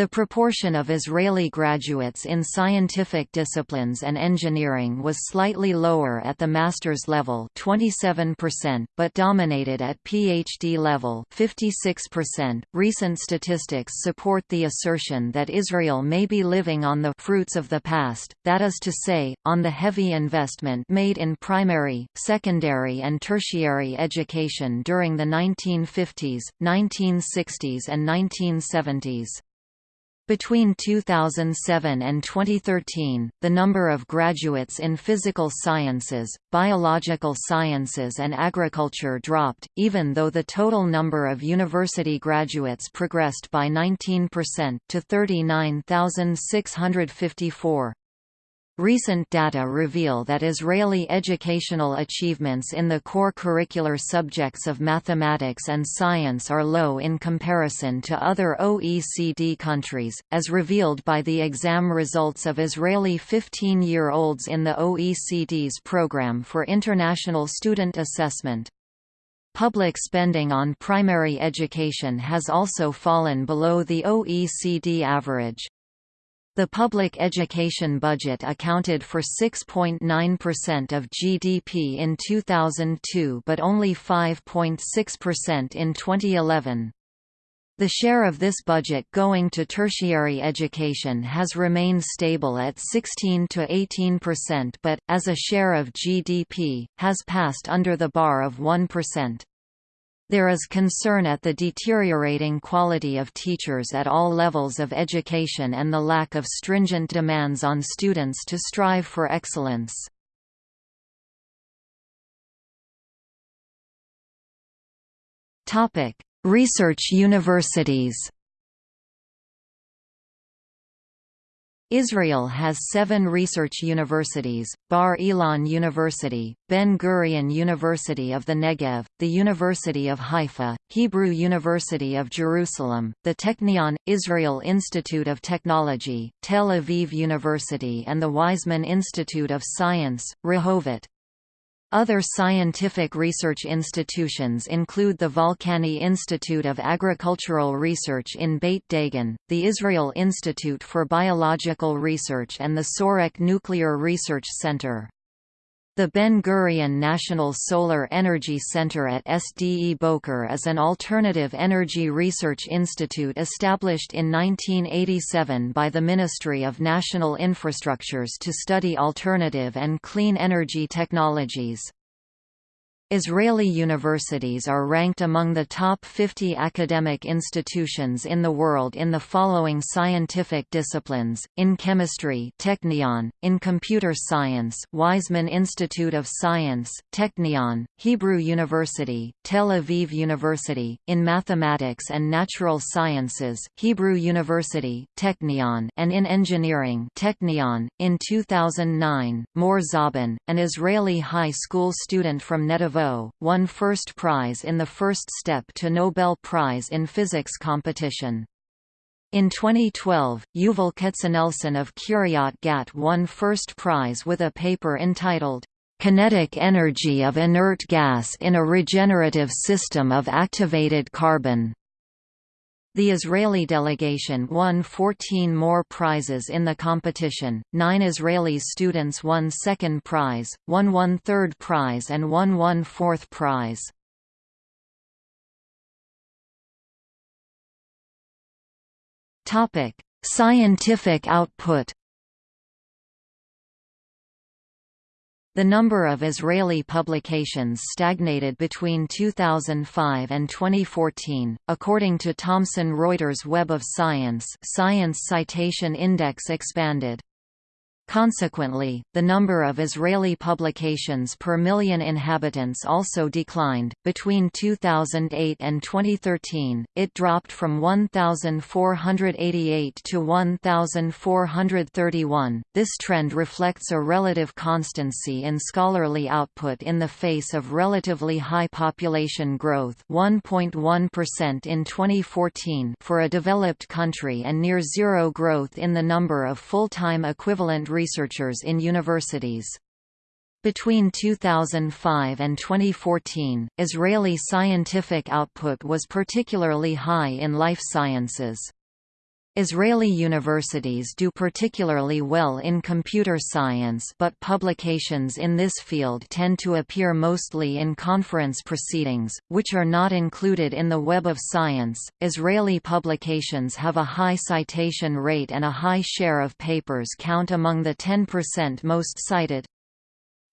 The proportion of Israeli graduates in scientific disciplines and engineering was slightly lower at the master's level 27%, but dominated at PhD level 56%. .Recent statistics support the assertion that Israel may be living on the fruits of the past, that is to say, on the heavy investment made in primary, secondary and tertiary education during the 1950s, 1960s and 1970s. Between 2007 and 2013, the number of graduates in physical sciences, biological sciences and agriculture dropped, even though the total number of university graduates progressed by 19% to 39,654. Recent data reveal that Israeli educational achievements in the core curricular subjects of mathematics and science are low in comparison to other OECD countries, as revealed by the exam results of Israeli 15-year-olds in the OECD's Program for International Student Assessment. Public spending on primary education has also fallen below the OECD average. The public education budget accounted for 6.9% of GDP in 2002 but only 5.6% in 2011. The share of this budget going to tertiary education has remained stable at 16 to 18% but, as a share of GDP, has passed under the bar of 1%. There is concern at the deteriorating quality of teachers at all levels of education and the lack of stringent demands on students to strive for excellence. Research universities Israel has seven research universities, Bar Ilan University, Ben-Gurion University of the Negev, the University of Haifa, Hebrew University of Jerusalem, the Technion, Israel Institute of Technology, Tel Aviv University and the Weizmann Institute of Science, Rehovot. Other scientific research institutions include the Volcani Institute of Agricultural Research in Beit Dagan, the Israel Institute for Biological Research and the Sorek Nuclear Research Center. The Ben-Gurion National Solar Energy Center at Sde Boker is an alternative energy research institute established in 1987 by the Ministry of National Infrastructures to study alternative and clean energy technologies. Israeli universities are ranked among the top 50 academic institutions in the world in the following scientific disciplines, in chemistry Technion, in computer science Weizmann Institute of Science, Technion, Hebrew University, Tel Aviv University, in mathematics and natural sciences Hebrew University, Technion and in engineering Technion. .In 2009, Mor Zabin, an Israeli high school student from Netivot won first prize in the first step to Nobel Prize in Physics competition. In 2012, Yuval Katznelson of Kiryat Gat won first prize with a paper entitled, "'Kinetic Energy of Inert Gas in a Regenerative System of Activated Carbon' The Israeli delegation won 14 more prizes in the competition, nine Israeli students won second prize, one won third prize and one won fourth prize. Scientific output The number of Israeli publications stagnated between 2005 and 2014, according to Thomson Reuters Web of Science Science Citation Index expanded. Consequently, the number of Israeli publications per million inhabitants also declined. Between 2008 and 2013, it dropped from 1,488 to 1,431. This trend reflects a relative constancy in scholarly output in the face of relatively high population growth 1.1% in 2014 for a developed country and near zero growth in the number of full-time equivalent researchers in universities. Between 2005 and 2014, Israeli scientific output was particularly high in life sciences. Israeli universities do particularly well in computer science but publications in this field tend to appear mostly in conference proceedings, which are not included in the Web of Science. Israeli publications have a high citation rate and a high share of papers count among the 10% most cited.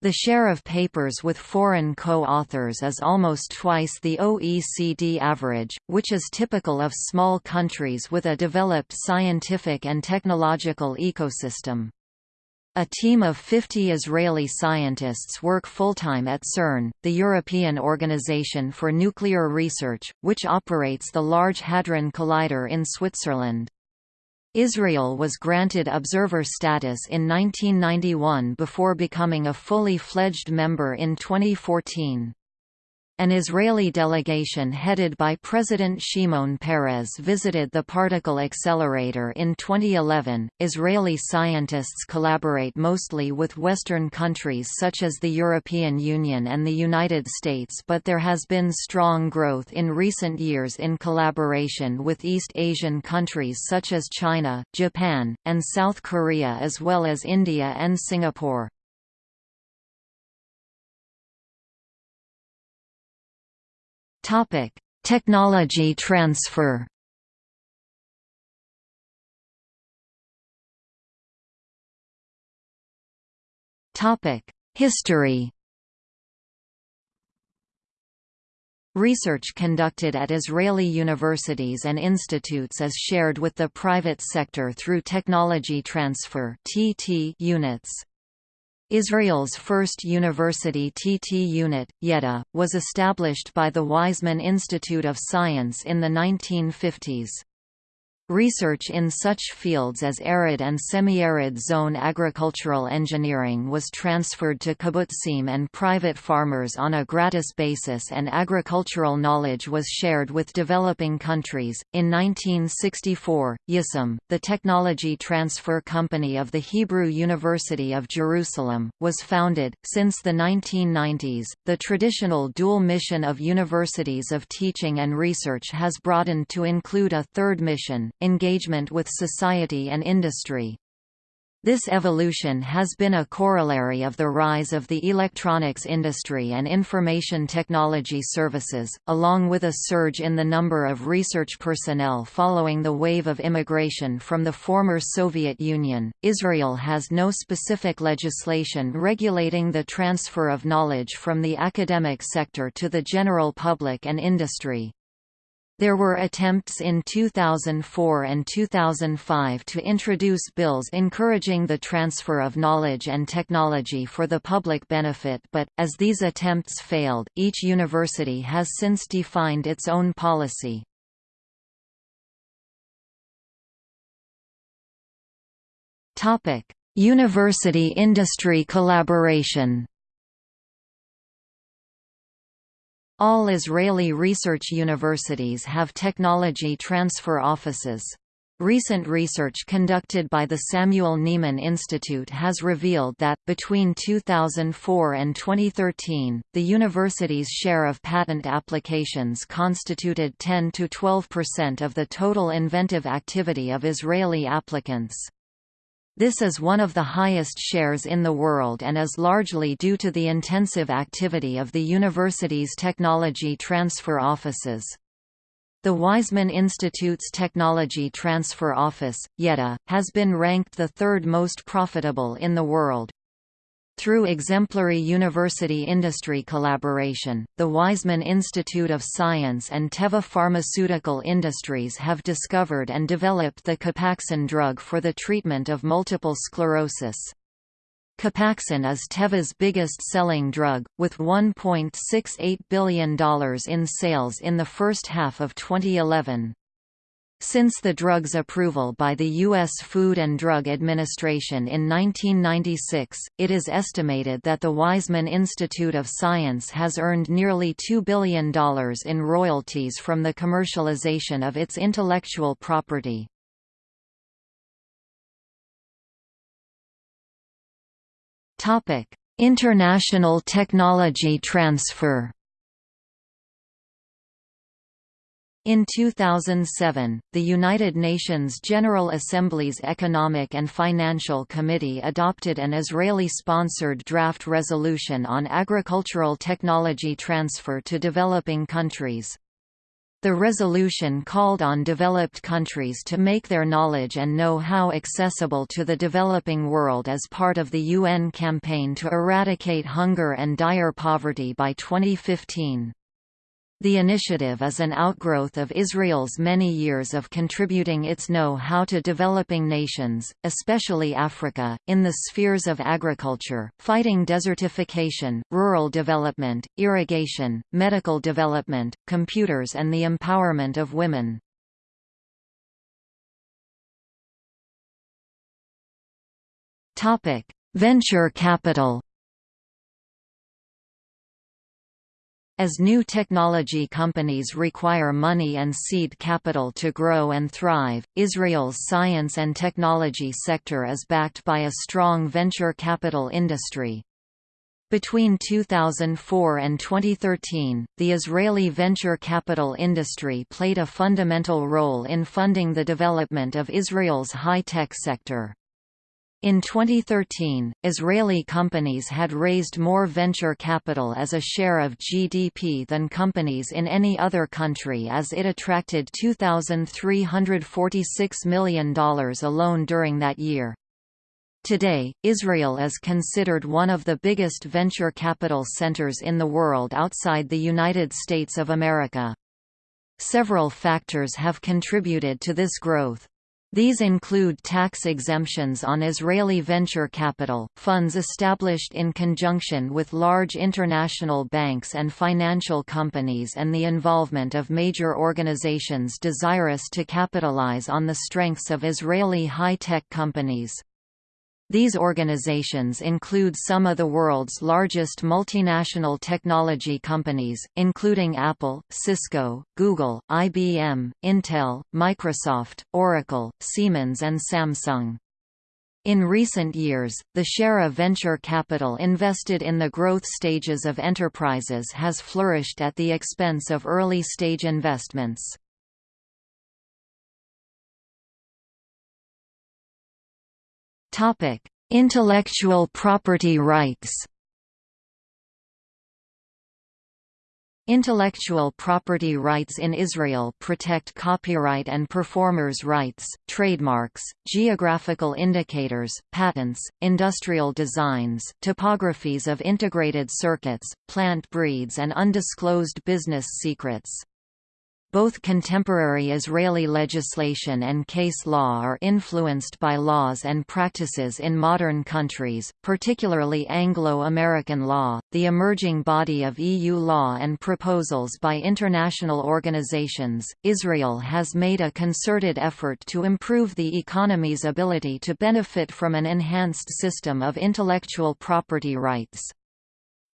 The share of papers with foreign co-authors is almost twice the OECD average, which is typical of small countries with a developed scientific and technological ecosystem. A team of 50 Israeli scientists work full-time at CERN, the European Organization for Nuclear Research, which operates the Large Hadron Collider in Switzerland. Israel was granted observer status in 1991 before becoming a fully fledged member in 2014. An Israeli delegation headed by President Shimon Peres visited the particle accelerator in 2011. Israeli scientists collaborate mostly with Western countries such as the European Union and the United States, but there has been strong growth in recent years in collaboration with East Asian countries such as China, Japan, and South Korea as well as India and Singapore. Topic: Technology transfer. Topic: History. Research conducted at Israeli universities and institutes is shared with the private sector through technology transfer units. Israel's first university TT unit, Yedda, was established by the Weizmann Institute of Science in the 1950s. Research in such fields as arid and semi-arid zone agricultural engineering was transferred to kibbutzim and private farmers on a gratis basis and agricultural knowledge was shared with developing countries. In 1964, Yissum, the technology transfer company of the Hebrew University of Jerusalem, was founded. Since the 1990s, the traditional dual mission of universities of teaching and research has broadened to include a third mission, engagement with society and industry. This evolution has been a corollary of the rise of the electronics industry and information technology services, along with a surge in the number of research personnel following the wave of immigration from the former Soviet Union. Israel has no specific legislation regulating the transfer of knowledge from the academic sector to the general public and industry. There were attempts in 2004 and 2005 to introduce bills encouraging the transfer of knowledge and technology for the public benefit but, as these attempts failed, each university has since defined its own policy. University-industry collaboration All Israeli research universities have technology transfer offices. Recent research conducted by the Samuel Neaman Institute has revealed that, between 2004 and 2013, the university's share of patent applications constituted 10–12% of the total inventive activity of Israeli applicants. This is one of the highest shares in the world and is largely due to the intensive activity of the university's technology transfer offices. The Weizmann Institute's Technology Transfer Office, Yedda, has been ranked the third most profitable in the world. Through exemplary university-industry collaboration, the Weizmann Institute of Science and Teva Pharmaceutical Industries have discovered and developed the Copaxone drug for the treatment of multiple sclerosis. Copaxone is Teva's biggest-selling drug, with $1.68 billion in sales in the first half of 2011. Since the drug's approval by the U.S. Food and Drug Administration in 1996, it is estimated that the Weizmann Institute of Science has earned nearly $2 billion in royalties from the commercialization of its intellectual property. International technology transfer In 2007, the United Nations General Assembly's Economic and Financial Committee adopted an Israeli-sponsored draft resolution on agricultural technology transfer to developing countries. The resolution called on developed countries to make their knowledge and know-how accessible to the developing world as part of the UN campaign to eradicate hunger and dire poverty by 2015. The initiative is an outgrowth of Israel's many years of contributing its know-how to developing nations, especially Africa, in the spheres of agriculture, fighting desertification, rural development, irrigation, medical development, computers and the empowerment of women. Venture capital As new technology companies require money and seed capital to grow and thrive, Israel's science and technology sector is backed by a strong venture capital industry. Between 2004 and 2013, the Israeli venture capital industry played a fundamental role in funding the development of Israel's high-tech sector. In 2013, Israeli companies had raised more venture capital as a share of GDP than companies in any other country as it attracted $2,346 million alone during that year. Today, Israel is considered one of the biggest venture capital centers in the world outside the United States of America. Several factors have contributed to this growth. These include tax exemptions on Israeli venture capital, funds established in conjunction with large international banks and financial companies and the involvement of major organizations desirous to capitalize on the strengths of Israeli high-tech companies. These organizations include some of the world's largest multinational technology companies, including Apple, Cisco, Google, IBM, Intel, Microsoft, Oracle, Siemens and Samsung. In recent years, the share of venture capital invested in the growth stages of enterprises has flourished at the expense of early-stage investments. Topic: Intellectual property rights. Intellectual property rights in Israel protect copyright and performers' rights, trademarks, geographical indicators, patents, industrial designs, topographies of integrated circuits, plant breeds and undisclosed business secrets. Both contemporary Israeli legislation and case law are influenced by laws and practices in modern countries, particularly Anglo-American law, the emerging body of EU law and proposals by international organizations. Israel has made a concerted effort to improve the economy's ability to benefit from an enhanced system of intellectual property rights.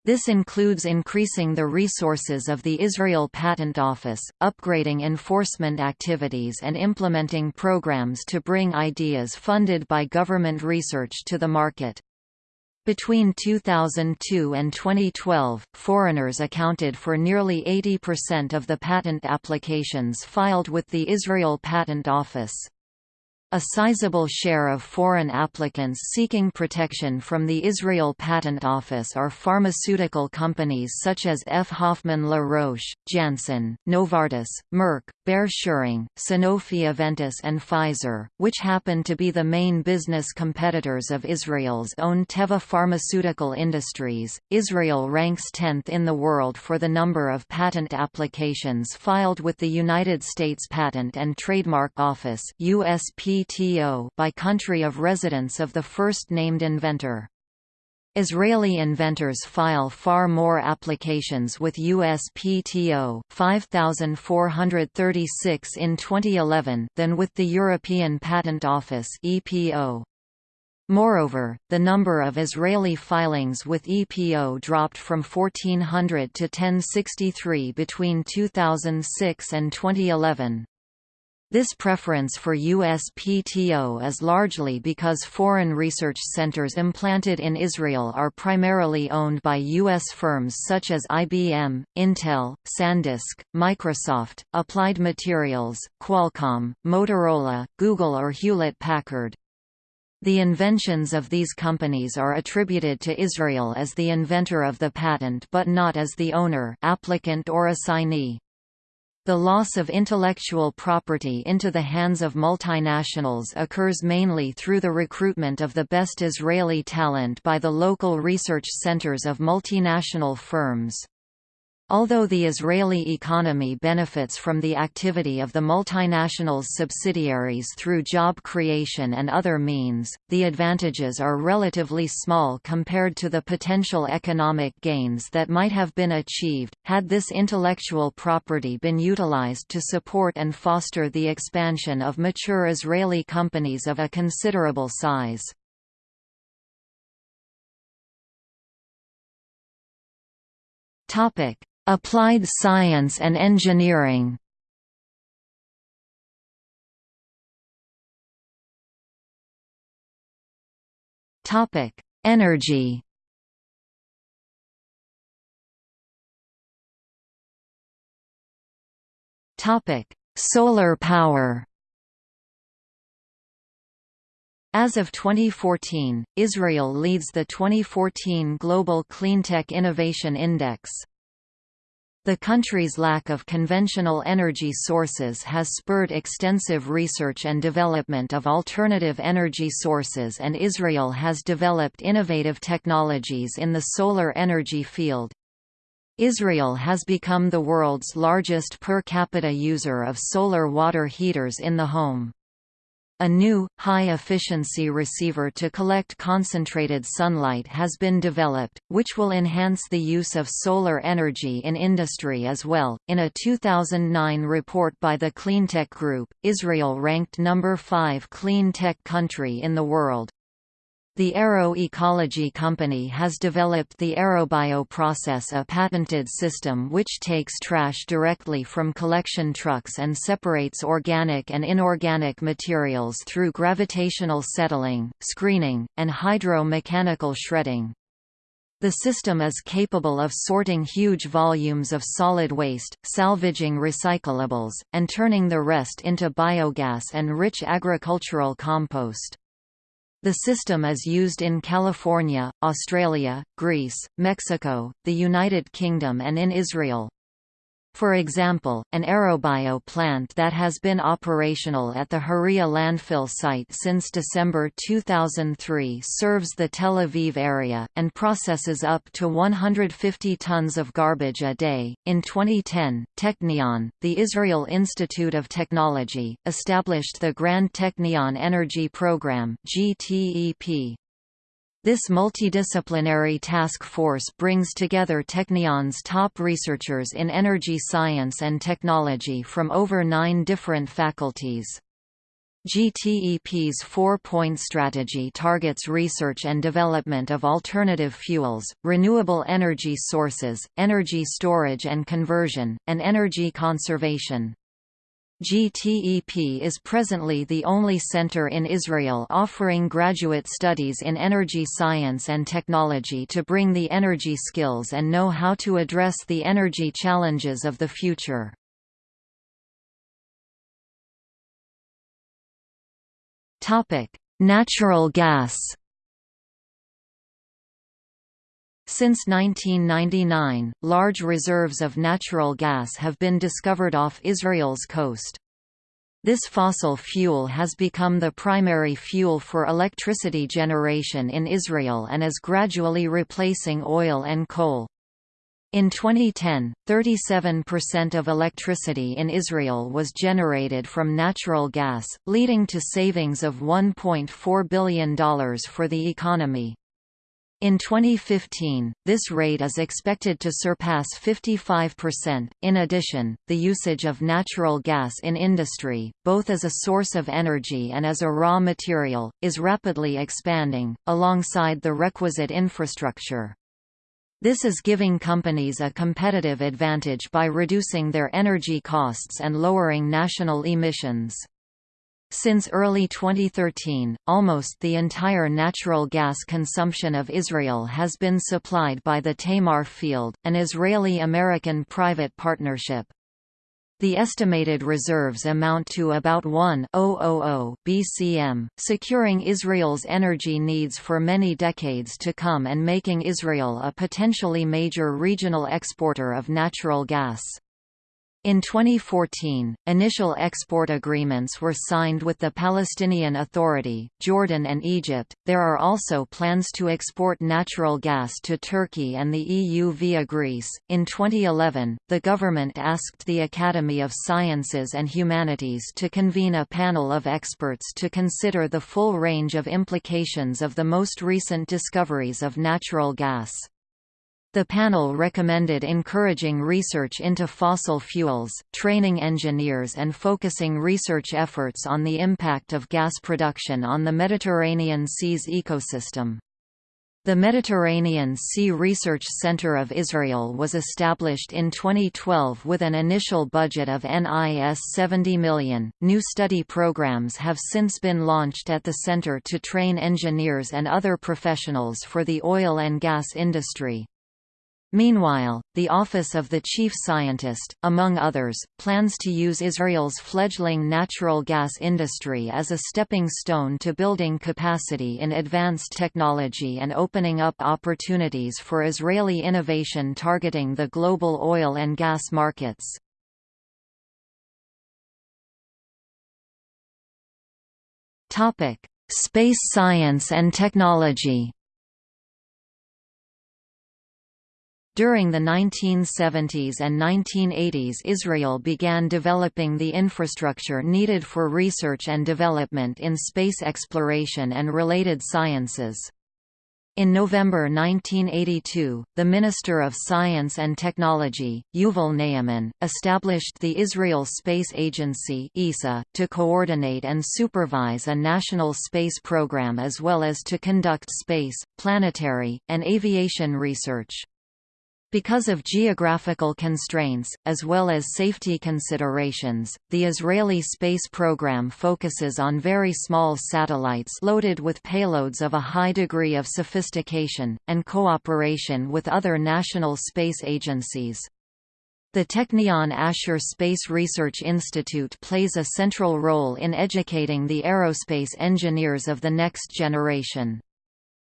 This includes increasing the resources of the Israel Patent Office, upgrading enforcement activities and implementing programs to bring ideas funded by government research to the market. Between 2002 and 2012, foreigners accounted for nearly 80% of the patent applications filed with the Israel Patent Office. A sizable share of foreign applicants seeking protection from the Israel Patent Office are pharmaceutical companies such as F. Hoffmann La Roche, Janssen, Novartis, Merck, Bayer Schering, Sanofi Aventis and Pfizer, which happen to be the main business competitors of Israel's own Teva Pharmaceutical Industries. Israel ranks 10th in the world for the number of patent applications filed with the United States Patent and Trademark Office USP by country of residence of the first named inventor. Israeli inventors file far more applications with USPTO 5436 in 2011 than with the European Patent Office EPO. Moreover, the number of Israeli filings with EPO dropped from 1400 to 1063 between 2006 and 2011. This preference for USPTO is largely because foreign research centers implanted in Israel are primarily owned by U.S. firms such as IBM, Intel, SanDisk, Microsoft, Applied Materials, Qualcomm, Motorola, Google or Hewlett-Packard. The inventions of these companies are attributed to Israel as the inventor of the patent but not as the owner applicant or assignee. The loss of intellectual property into the hands of multinationals occurs mainly through the recruitment of the best Israeli talent by the local research centers of multinational firms. Although the Israeli economy benefits from the activity of the multinationals' subsidiaries through job creation and other means, the advantages are relatively small compared to the potential economic gains that might have been achieved, had this intellectual property been utilized to support and foster the expansion of mature Israeli companies of a considerable size. Topic Applied science and engineering Topic: Energy. Topic: Solar power. As of 2014, Israel leads the 2014 Global Cleantech Innovation Index. The country's lack of conventional energy sources has spurred extensive research and development of alternative energy sources and Israel has developed innovative technologies in the solar energy field. Israel has become the world's largest per capita user of solar water heaters in the home. A new, high-efficiency receiver to collect concentrated sunlight has been developed, which will enhance the use of solar energy in industry as well. In a 2009 report by the Cleantech Group, Israel ranked number 5 clean tech country in the world. The Arrow Ecology Company has developed the ArrowBio process a patented system which takes trash directly from collection trucks and separates organic and inorganic materials through gravitational settling, screening, and hydro-mechanical shredding. The system is capable of sorting huge volumes of solid waste, salvaging recyclables, and turning the rest into biogas and rich agricultural compost. The system is used in California, Australia, Greece, Mexico, the United Kingdom and in Israel. For example, an ArrowBio plant that has been operational at the Hiriya landfill site since December 2003 serves the Tel Aviv area, and processes up to 150 tons of garbage a day. In 2010, Technion, the Israel Institute of Technology, established the Grand Technion Energy Program GTEP. This multidisciplinary task force brings together Technion's top researchers in energy science and technology from over nine different faculties. GTEP's four-point strategy targets research and development of alternative fuels, renewable energy sources, energy storage and conversion, and energy conservation. GTEP is presently the only center in Israel offering graduate studies in energy science and technology to bring the energy skills and know-how to address the energy challenges of the future. Natural gas Since 1999, large reserves of natural gas have been discovered off Israel's coast. This fossil fuel has become the primary fuel for electricity generation in Israel and is gradually replacing oil and coal. In 2010, 37% of electricity in Israel was generated from natural gas, leading to savings of $1.4 billion for the economy. In 2015, this rate is expected to surpass 55%. In addition, the usage of natural gas in industry, both as a source of energy and as a raw material, is rapidly expanding, alongside the requisite infrastructure. This is giving companies a competitive advantage by reducing their energy costs and lowering national emissions. Since early 2013, almost the entire natural gas consumption of Israel has been supplied by the Tamar field, an Israeli-American private partnership. The estimated reserves amount to about 1,000 BCM, securing Israel's energy needs for many decades to come and making Israel a potentially major regional exporter of natural gas. In 2014, initial export agreements were signed with the Palestinian Authority, Jordan, and Egypt. There are also plans to export natural gas to Turkey and the EU via Greece. In 2011, the government asked the Academy of Sciences and Humanities to convene a panel of experts to consider the full range of implications of the most recent discoveries of natural gas. The panel recommended encouraging research into fossil fuels, training engineers and focusing research efforts on the impact of gas production on the Mediterranean Sea's ecosystem. The Mediterranean Sea Research Center of Israel was established in 2012 with an initial budget of NIS 70 million. New study programs have since been launched at the center to train engineers and other professionals for the oil and gas industry. Meanwhile, the Office of the Chief Scientist, among others, plans to use Israel's fledgling natural gas industry as a stepping stone to building capacity in advanced technology and opening up opportunities for Israeli innovation targeting the global oil and gas markets. Space science and technology During the 1970s and 1980s Israel began developing the infrastructure needed for research and development in space exploration and related sciences. In November 1982, the Minister of Science and Technology, Yuval Ne'eman, established the Israel Space Agency (ESA) to coordinate and supervise a national space program as well as to conduct space, planetary, and aviation research. Because of geographical constraints, as well as safety considerations, the Israeli space program focuses on very small satellites loaded with payloads of a high degree of sophistication, and cooperation with other national space agencies. The Technion Asher Space Research Institute plays a central role in educating the aerospace engineers of the next generation.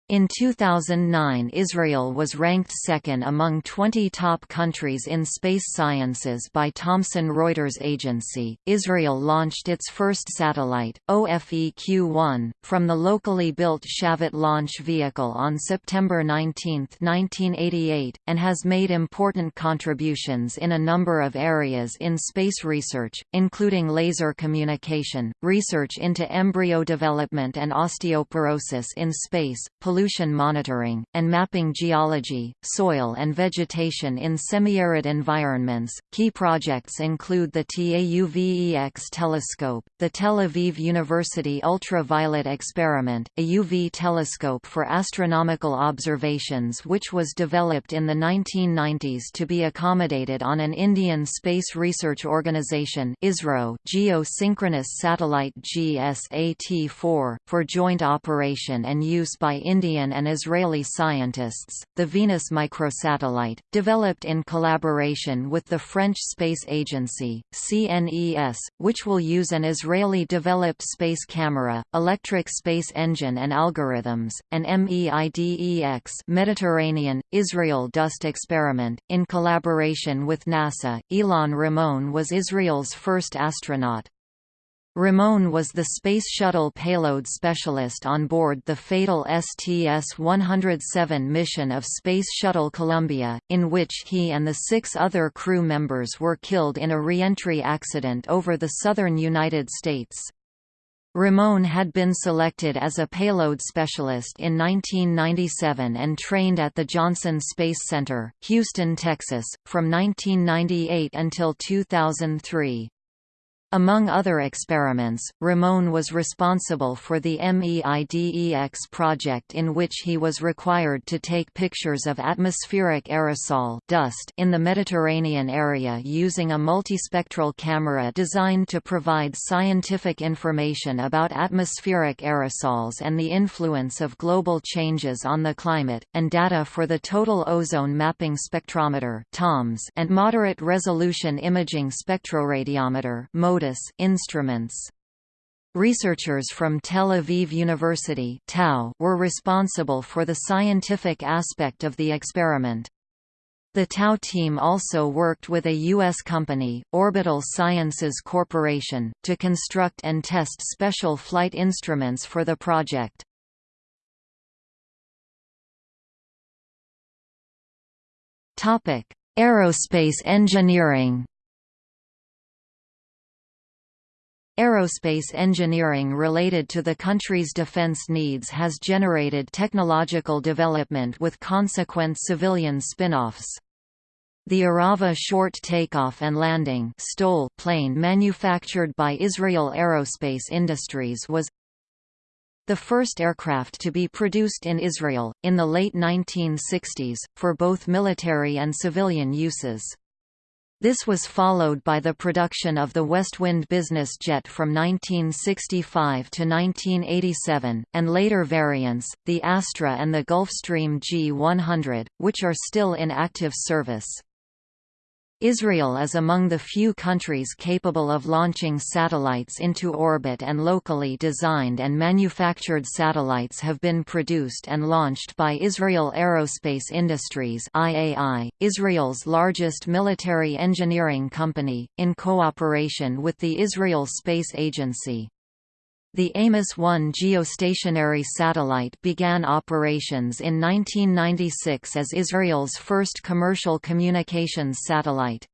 In 2009 Israel was ranked second among 20 top countries in space sciences by Thomson Reuters agency. Israel launched its first satellite, OFEQ-1, from the locally built Shavit launch vehicle on September 19, 1988, and has made important contributions in a number of areas in space research, including laser communication, research into embryo development and osteoporosis in space, pollution monitoring, and mapping geology, soil and vegetation in semi-arid environments. Key projects include the TAUVEX telescope, the Tel Aviv University Ultraviolet Experiment, a UV telescope for astronomical observations which was developed in the 1990s to be accommodated on an Indian Space Research Organization ISRO geosynchronous satellite GSAT-4, for joint operation and use by India Indian and Israeli scientists, the Venus microsatellite, developed in collaboration with the French Space Agency, CNES, which will use an Israeli-developed space camera, electric space engine and algorithms, and MEIDEX Mediterranean, Israel Dust Experiment, in collaboration with NASA. Ilan Ramon was Israel's first astronaut. Ramon was the Space Shuttle payload specialist on board the fatal STS-107 mission of Space Shuttle Columbia, in which he and the six other crew members were killed in a reentry accident over the southern United States. Ramon had been selected as a payload specialist in 1997 and trained at the Johnson Space Center, Houston, Texas, from 1998 until 2003. Among other experiments, Ramon was responsible for the MEIDEX project in which he was required to take pictures of atmospheric aerosol dust in the Mediterranean area using a multispectral camera designed to provide scientific information about atmospheric aerosols and the influence of global changes on the climate, and data for the Total Ozone Mapping Spectrometer and Moderate Resolution Imaging Spectroradiometer Instruments. Researchers from Tel Aviv University were responsible for the scientific aspect of the experiment. The TAU team also worked with a U.S. company, Orbital Sciences Corporation, to construct and test special flight instruments for the project. Aerospace engineering Aerospace engineering related to the country's defense needs has generated technological development with consequent civilian spin-offs. The Arava short takeoff and landing plane manufactured by Israel Aerospace Industries was the first aircraft to be produced in Israel, in the late 1960s, for both military and civilian uses. This was followed by the production of the Westwind business jet from 1965 to 1987, and later variants, the Astra and the Gulfstream G100, which are still in active service. Israel is among the few countries capable of launching satellites into orbit and locally designed and manufactured satellites have been produced and launched by Israel Aerospace Industries IAI, Israel's largest military engineering company, in cooperation with the Israel Space Agency. The Amos-1 geostationary satellite began operations in 1996 as Israel's first commercial communications satellite.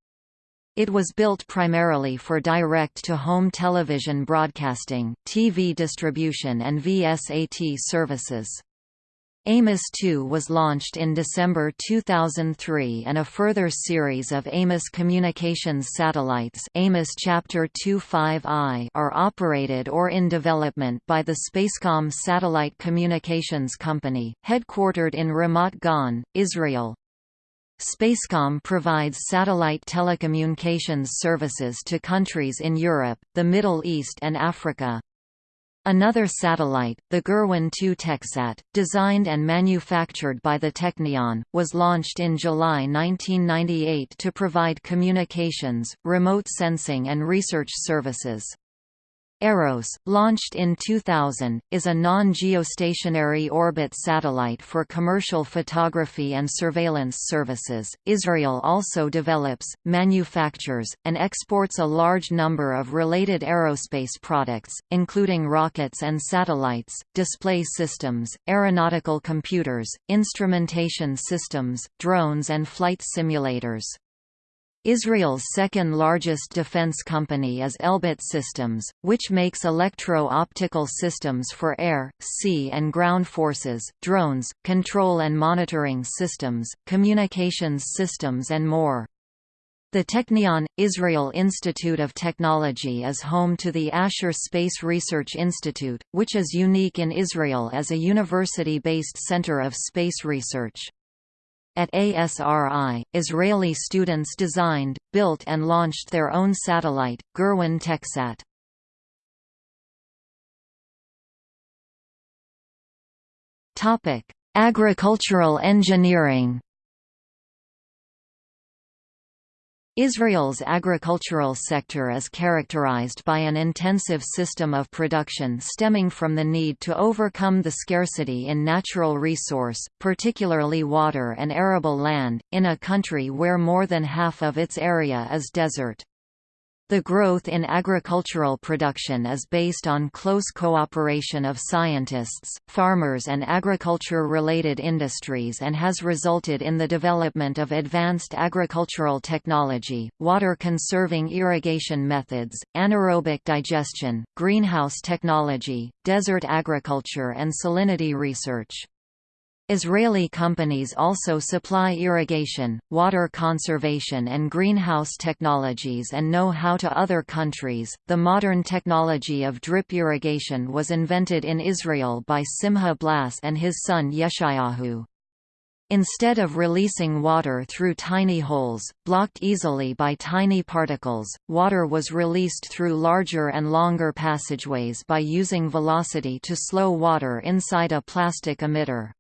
It was built primarily for direct-to-home television broadcasting, TV distribution and VSAT services. Amos 2 was launched in December 2003 and a further series of Amos communications satellites Amos Chapter 25I are operated or in development by the Spacecom Satellite Communications Company, headquartered in Ramat Gan, Israel. Spacecom provides satellite telecommunications services to countries in Europe, the Middle East and Africa. Another satellite, the Gurwin-2 TechSat, designed and manufactured by the Technion, was launched in July 1998 to provide communications, remote sensing and research services. EROS, launched in 2000, is a non-geostationary orbit satellite for commercial photography and surveillance services. Israel also develops, manufactures, and exports a large number of related aerospace products, including rockets and satellites, display systems, aeronautical computers, instrumentation systems, drones and flight simulators. Israel's second-largest defense company is Elbit Systems, which makes electro-optical systems for air, sea and ground forces, drones, control and monitoring systems, communications systems and more. The Technion – Israel Institute of Technology is home to the Asher Space Research Institute, which is unique in Israel as a university-based center of space research. At ASRI, Israeli students designed, built and launched their own satellite, Gurwin TechSat. Agricultural engineering Israel's agricultural sector is characterized by an intensive system of production stemming from the need to overcome the scarcity in natural resource, particularly water and arable land, in a country where more than half of its area is desert. The growth in agricultural production is based on close cooperation of scientists, farmers and agriculture-related industries and has resulted in the development of advanced agricultural technology, water-conserving irrigation methods, anaerobic digestion, greenhouse technology, desert agriculture and salinity research. Israeli companies also supply irrigation, water conservation, and greenhouse technologies and know how to other countries. The modern technology of drip irrigation was invented in Israel by Simha Blass and his son Yeshayahu. Instead of releasing water through tiny holes, blocked easily by tiny particles, water was released through larger and longer passageways by using velocity to slow water inside a plastic emitter.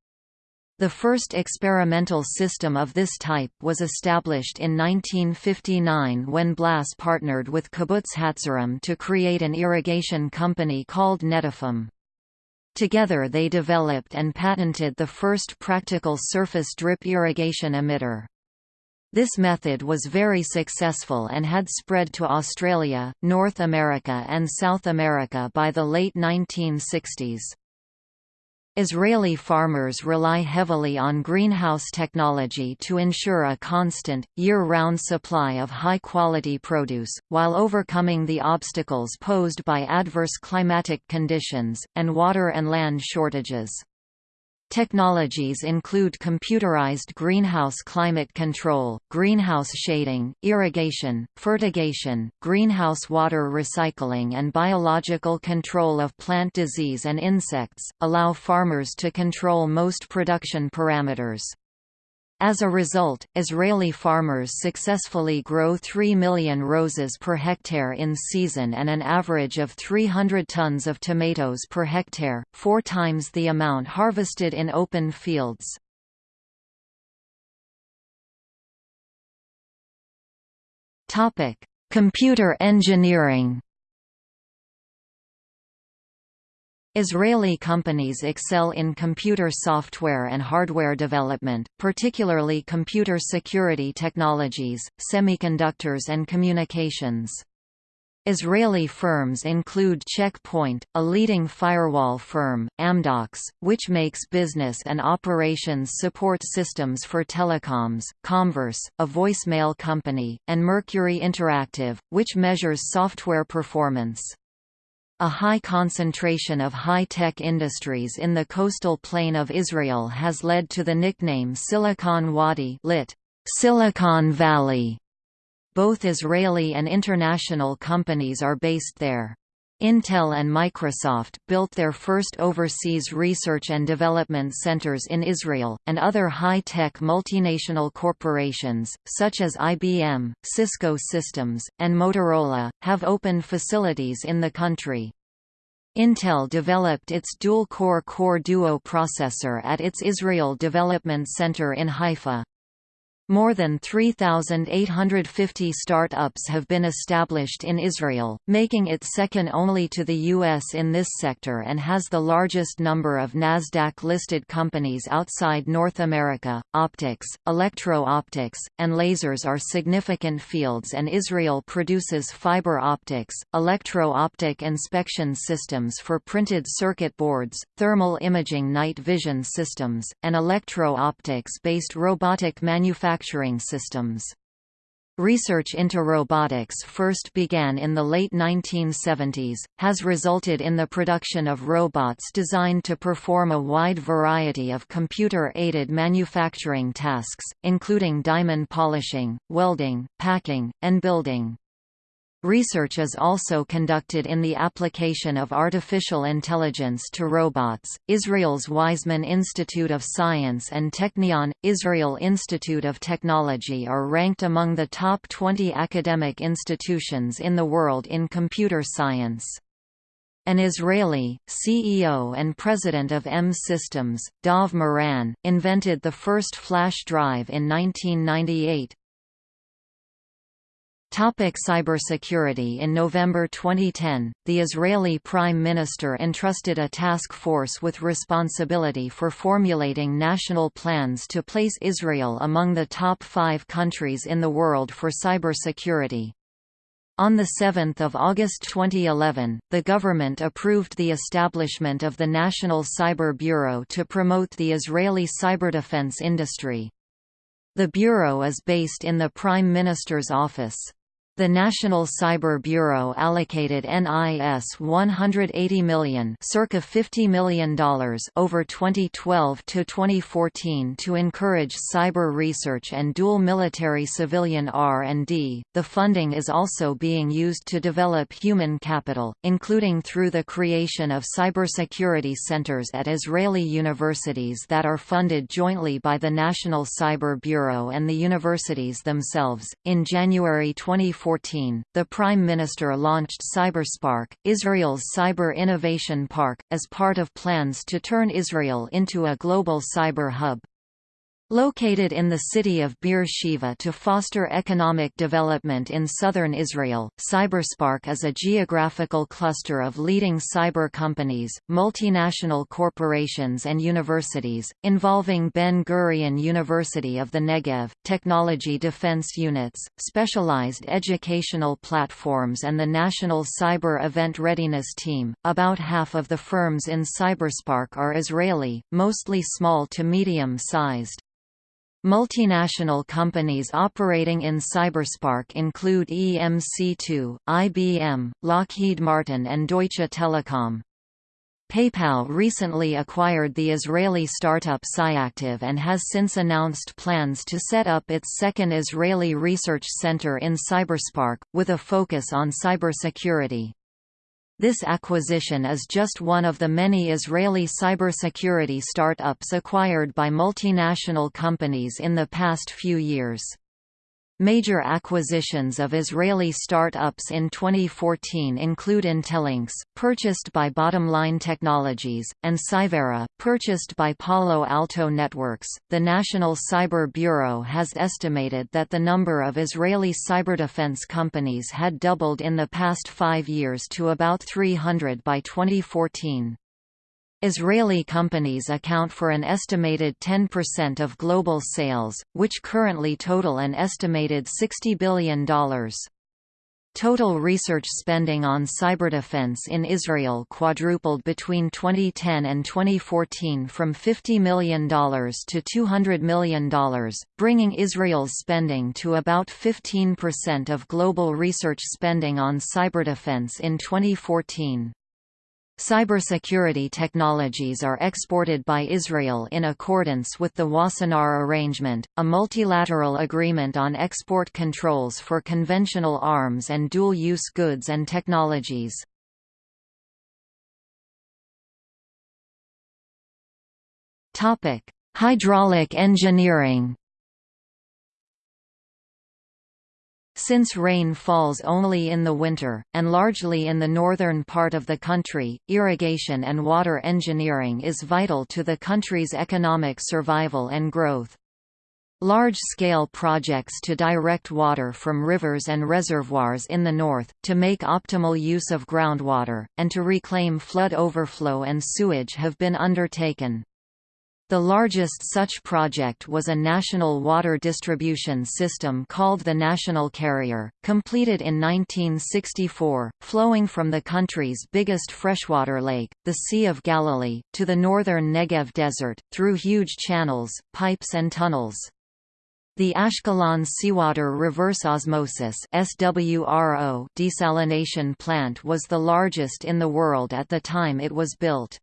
The first experimental system of this type was established in 1959 when Blass partnered with Kibbutz Hatzarim to create an irrigation company called Netafim. Together they developed and patented the first practical surface drip irrigation emitter. This method was very successful and had spread to Australia, North America and South America by the late 1960s. Israeli farmers rely heavily on greenhouse technology to ensure a constant, year-round supply of high-quality produce, while overcoming the obstacles posed by adverse climatic conditions, and water and land shortages. Technologies include computerized greenhouse climate control, greenhouse shading, irrigation, fertigation, greenhouse water recycling and biological control of plant disease and insects, allow farmers to control most production parameters. As a result, Israeli farmers successfully grow 3 million roses per hectare in season and an average of 300 tons of tomatoes per hectare, four times the amount harvested in open fields. Computer engineering Israeli companies excel in computer software and hardware development, particularly computer security technologies, semiconductors and communications. Israeli firms include Checkpoint, a leading firewall firm, Amdocs, which makes business and operations support systems for telecoms, Comverse, a voicemail company, and Mercury Interactive, which measures software performance. A high concentration of high-tech industries in the coastal plain of Israel has led to the nickname Silicon Wadi lit. Silicon Valley. Both Israeli and international companies are based there. Intel and Microsoft built their first overseas research and development centers in Israel, and other high-tech multinational corporations, such as IBM, Cisco Systems, and Motorola, have opened facilities in the country. Intel developed its dual-core Core Duo processor at its Israel Development Center in Haifa. More than 3,850 startups have been established in Israel, making it second only to the U.S. in this sector and has the largest number of NASDAQ-listed companies outside North America. Optics, electro-optics, and lasers are significant fields and Israel produces fiber optics, electro-optic inspection systems for printed circuit boards, thermal imaging night vision systems, and electro-optics-based robotic manufacturing manufacturing systems. Research into robotics first began in the late 1970s, has resulted in the production of robots designed to perform a wide variety of computer-aided manufacturing tasks, including diamond polishing, welding, packing, and building. Research is also conducted in the application of artificial intelligence to robots. Israel's Weizmann Institute of Science and Technion, Israel Institute of Technology are ranked among the top 20 academic institutions in the world in computer science. An Israeli, CEO and president of M Systems, Dov Moran, invented the first flash drive in 1998, Topic cybersecurity In November 2010, the Israeli Prime Minister entrusted a task force with responsibility for formulating national plans to place Israel among the top five countries in the world for cybersecurity. On 7 August 2011, the government approved the establishment of the National Cyber Bureau to promote the Israeli cyberdefense industry. The bureau is based in the Prime Minister's office. The National Cyber Bureau allocated NIS 180 million, circa $50 million over 2012 to 2014 to encourage cyber research and dual military civilian R&D. The funding is also being used to develop human capital, including through the creation of cybersecurity centers at Israeli universities that are funded jointly by the National Cyber Bureau and the universities themselves. In January 2014 2014, the Prime Minister launched CyberSpark, Israel's cyber innovation park, as part of plans to turn Israel into a global cyber hub. Located in the city of Beer Sheva to foster economic development in southern Israel, Cyberspark is a geographical cluster of leading cyber companies, multinational corporations and universities, involving Ben-Gurion University of the Negev, technology defense units, specialized educational platforms and the National Cyber Event Readiness Team. About half of the firms in Cyberspark are Israeli, mostly small to medium-sized. Multinational companies operating in Cyberspark include EMC2, IBM, Lockheed Martin and Deutsche Telekom. PayPal recently acquired the Israeli startup Cyactive and has since announced plans to set up its second Israeli research center in Cyberspark, with a focus on cybersecurity. This acquisition is just one of the many Israeli cybersecurity startups acquired by multinational companies in the past few years. Major acquisitions of Israeli start-ups in 2014 include Intellinx, purchased by Bottomline Technologies, and Cyvera, purchased by Palo Alto Networks. The National Cyber Bureau has estimated that the number of Israeli cyberdefense companies had doubled in the past five years to about 300 by 2014. Israeli companies account for an estimated 10% of global sales, which currently total an estimated $60 billion. Total research spending on cyberdefense in Israel quadrupled between 2010 and 2014 from $50 million to $200 million, bringing Israel's spending to about 15% of global research spending on cyberdefense in 2014. Cybersecurity technologies are exported by Israel in accordance with the Wassenaar Arrangement, a multilateral agreement on export controls for conventional arms and dual-use goods and technologies. Hydraulic engineering Since rain falls only in the winter, and largely in the northern part of the country, irrigation and water engineering is vital to the country's economic survival and growth. Large-scale projects to direct water from rivers and reservoirs in the north, to make optimal use of groundwater, and to reclaim flood overflow and sewage have been undertaken. The largest such project was a national water distribution system called the National Carrier, completed in 1964, flowing from the country's biggest freshwater lake, the Sea of Galilee, to the northern Negev Desert, through huge channels, pipes and tunnels. The Ashkelon Seawater Reverse Osmosis desalination plant was the largest in the world at the time it was built.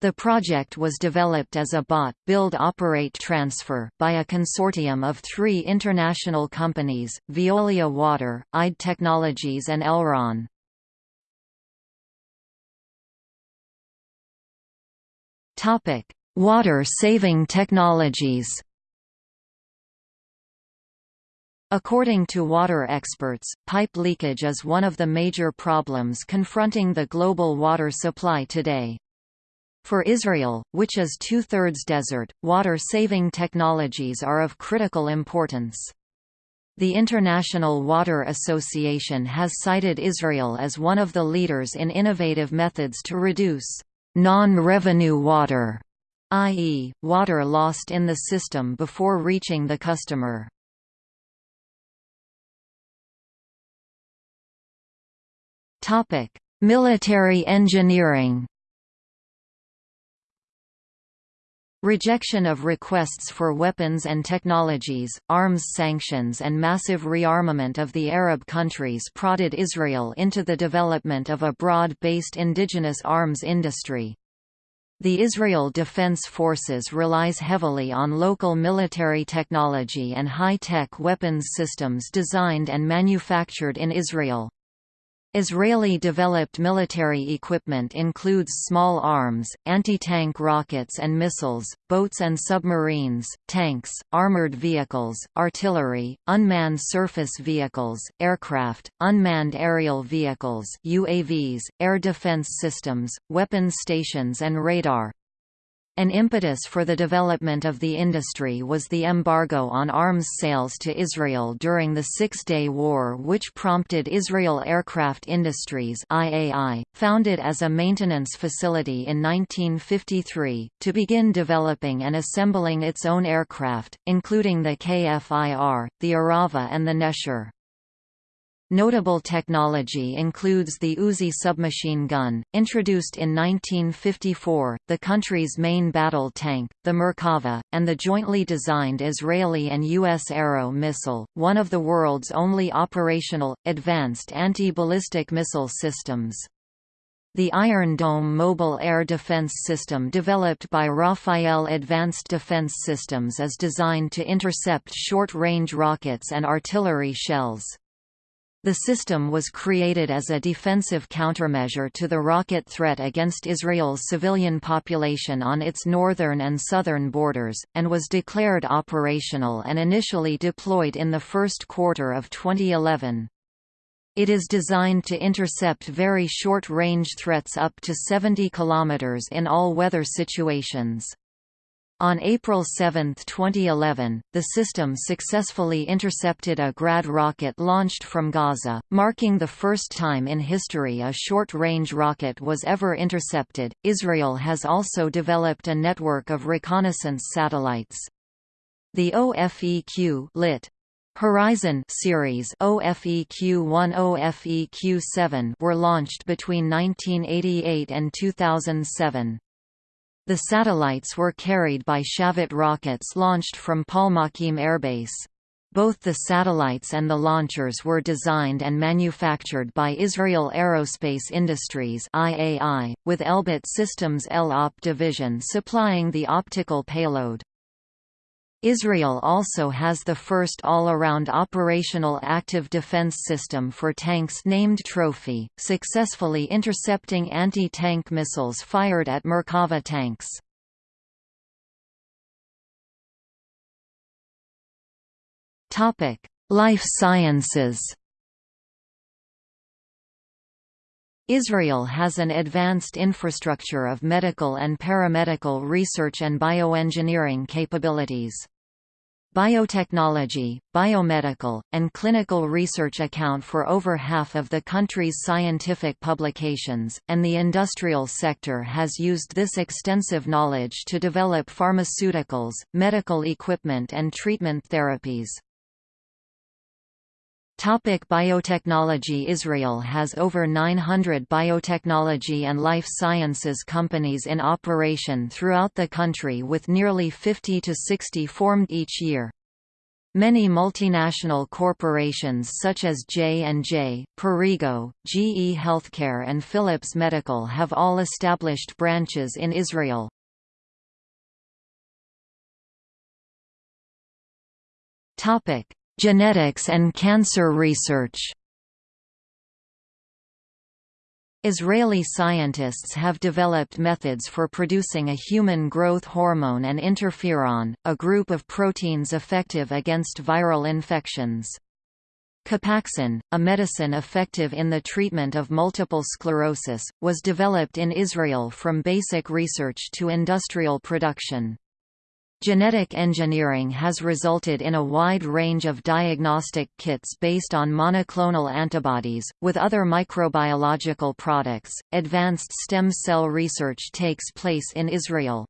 The project was developed as a bought, build operate transfer by a consortium of three international companies, Veolia Water, IDE Technologies and Elran. Water-saving technologies According to water experts, pipe leakage is one of the major problems confronting the global water supply today. For Israel, which is two-thirds desert, water-saving technologies are of critical importance. The International Water Association has cited Israel as one of the leaders in innovative methods to reduce non-revenue water, i.e., water lost in the system before reaching the customer. Military engineering. Rejection of requests for weapons and technologies, arms sanctions and massive rearmament of the Arab countries prodded Israel into the development of a broad-based indigenous arms industry. The Israel Defense Forces relies heavily on local military technology and high-tech weapons systems designed and manufactured in Israel. Israeli-developed military equipment includes small arms, anti-tank rockets and missiles, boats and submarines, tanks, armored vehicles, artillery, unmanned surface vehicles, aircraft, unmanned aerial vehicles UAVs, air defense systems, weapons stations and radar. An impetus for the development of the industry was the embargo on arms sales to Israel during the Six-Day War which prompted Israel Aircraft Industries IAI, founded as a maintenance facility in 1953, to begin developing and assembling its own aircraft, including the KFIR, the Arava and the Nesher. Notable technology includes the Uzi submachine gun, introduced in 1954, the country's main battle tank, the Merkava, and the jointly designed Israeli and U.S. Arrow missile, one of the world's only operational, advanced anti-ballistic missile systems. The Iron Dome mobile air defense system developed by Rafael Advanced Defense Systems is designed to intercept short-range rockets and artillery shells. The system was created as a defensive countermeasure to the rocket threat against Israel's civilian population on its northern and southern borders, and was declared operational and initially deployed in the first quarter of 2011. It is designed to intercept very short-range threats up to 70 km in all weather situations. On April 7, 2011, the system successfully intercepted a Grad rocket launched from Gaza, marking the first time in history a short-range rocket was ever intercepted. Israel has also developed a network of reconnaissance satellites. The OFEQ lit. Horizon series OFEQ-1 OFEQ-7 were launched between 1988 and 2007. The satellites were carried by Shavit rockets launched from Palmachim Airbase. Both the satellites and the launchers were designed and manufactured by Israel Aerospace Industries IAI, with Elbit Systems ELOP division supplying the optical payload. Israel also has the first all-around operational active defense system for tanks named Trophy, successfully intercepting anti-tank missiles fired at Merkava tanks. Life sciences Israel has an advanced infrastructure of medical and paramedical research and bioengineering capabilities. Biotechnology, biomedical, and clinical research account for over half of the country's scientific publications, and the industrial sector has used this extensive knowledge to develop pharmaceuticals, medical equipment and treatment therapies. Topic biotechnology Israel has over 900 biotechnology and life sciences companies in operation throughout the country with nearly 50 to 60 formed each year. Many multinational corporations such as J&J, Perrigo, GE Healthcare and Philips Medical have all established branches in Israel. Topic: Genetics and cancer research Israeli scientists have developed methods for producing a human growth hormone and interferon, a group of proteins effective against viral infections. Copaxone, a medicine effective in the treatment of multiple sclerosis, was developed in Israel from basic research to industrial production. Genetic engineering has resulted in a wide range of diagnostic kits based on monoclonal antibodies. With other microbiological products, advanced stem cell research takes place in Israel.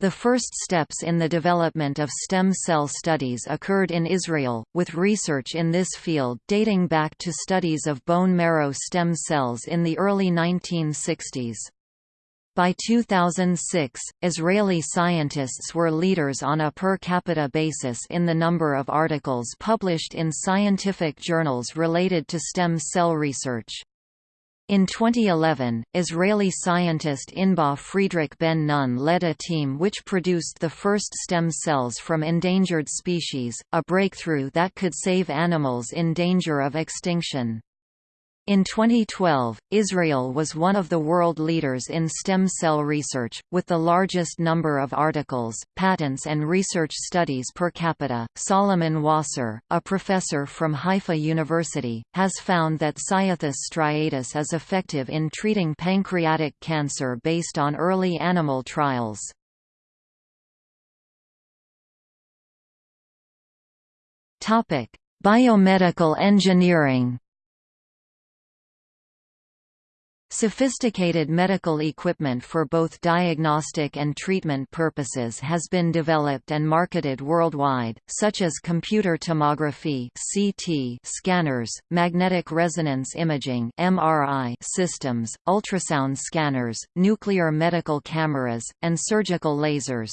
The first steps in the development of stem cell studies occurred in Israel, with research in this field dating back to studies of bone marrow stem cells in the early 1960s. By 2006, Israeli scientists were leaders on a per capita basis in the number of articles published in scientific journals related to stem cell research. In 2011, Israeli scientist Inbar Friedrich Ben Nun led a team which produced the first stem cells from endangered species, a breakthrough that could save animals in danger of extinction. In 2012, Israel was one of the world leaders in stem cell research, with the largest number of articles, patents, and research studies per capita. Solomon Wasser, a professor from Haifa University, has found that Cyathus striatus is effective in treating pancreatic cancer based on early animal trials. Biomedical engineering Sophisticated medical equipment for both diagnostic and treatment purposes has been developed and marketed worldwide, such as computer tomography (CT) scanners, magnetic resonance imaging (MRI) systems, ultrasound scanners, nuclear medical cameras, and surgical lasers.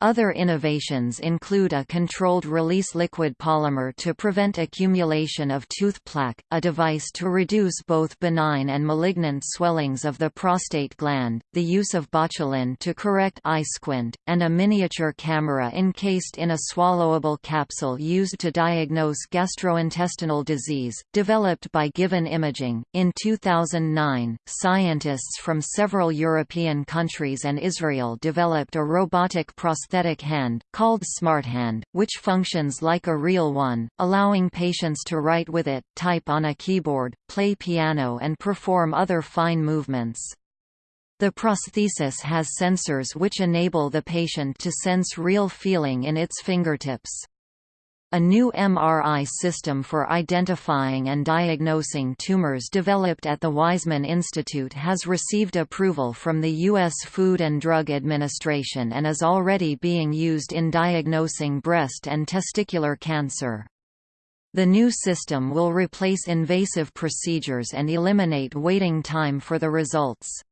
Other innovations include a controlled-release liquid polymer to prevent accumulation of tooth plaque, a device to reduce both benign and malignant swellings of the prostate gland, the use of botulin to correct eye squint, and a miniature camera encased in a swallowable capsule used to diagnose gastrointestinal disease, developed by Given Imaging. In 2009, scientists from several European countries and Israel developed a robotic prosthetic prosthetic hand, called SmartHand, which functions like a real one, allowing patients to write with it, type on a keyboard, play piano and perform other fine movements. The prosthesis has sensors which enable the patient to sense real feeling in its fingertips. A new MRI system for identifying and diagnosing tumors developed at the Weizmann Institute has received approval from the U.S. Food and Drug Administration and is already being used in diagnosing breast and testicular cancer. The new system will replace invasive procedures and eliminate waiting time for the results.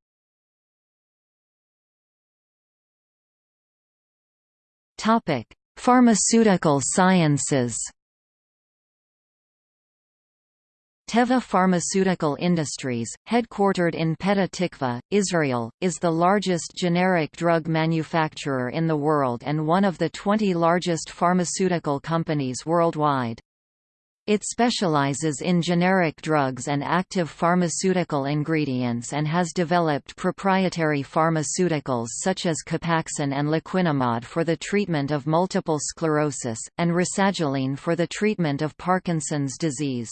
Topic: Pharmaceutical sciences Teva Pharmaceutical Industries, headquartered in Petah Tikva, Israel, is the largest generic drug manufacturer in the world and one of the 20 largest pharmaceutical companies worldwide. It specializes in generic drugs and active pharmaceutical ingredients and has developed proprietary pharmaceuticals such as Copaxone and Laquinimod for the treatment of multiple sclerosis, and Rasagiline for the treatment of Parkinson's disease.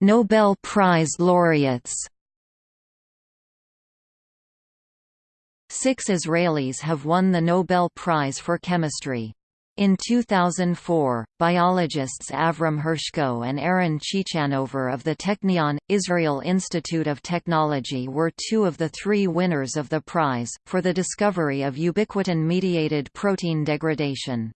Nobel Prize laureates Six Israelis have won the Nobel Prize for Chemistry. In 2004, biologists Avram Hershko and Aaron Ciechanover of the Technion, Israel Institute of Technology were two of the three winners of the prize, for the discovery of ubiquitin-mediated protein degradation.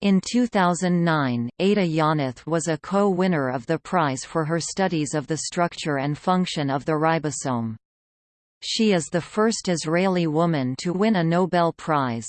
In 2009, Ada Yonath was a co-winner of the prize for her studies of the structure and function of the ribosome. She is the first Israeli woman to win a Nobel Prize.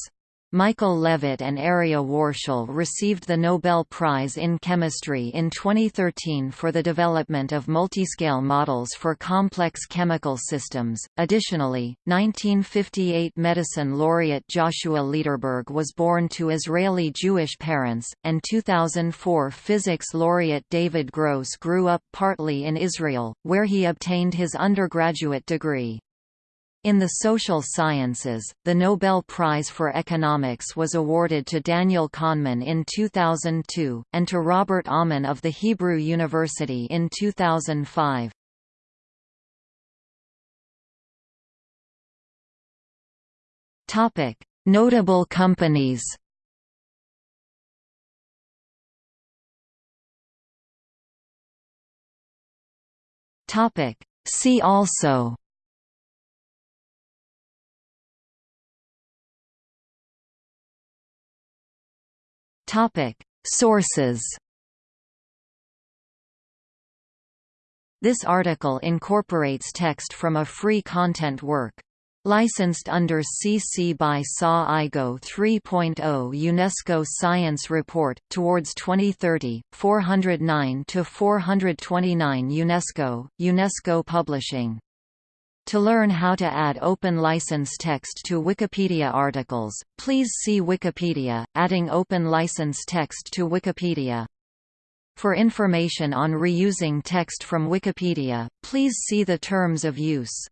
Michael Levitt and Aryeh Warshel received the Nobel Prize in Chemistry in 2013 for the development of multiscale models for complex chemical systems. Additionally, 1958 medicine laureate Joshua Lederberg was born to Israeli Jewish parents, and 2004 physics laureate David Gross grew up partly in Israel, where he obtained his undergraduate degree. In the social sciences, the Nobel Prize for Economics was awarded to Daniel Kahneman in 2002, and to Robert Aumann of the Hebrew University in 2005. Notable companies. See also Topic. Sources This article incorporates text from a free content work. Licensed under CC by SA IGO 3.0 UNESCO Science Report, Towards 2030, 409–429 UNESCO, UNESCO Publishing. To learn how to add open license text to Wikipedia articles, please see Wikipedia, adding open license text to Wikipedia. For information on reusing text from Wikipedia, please see the terms of use.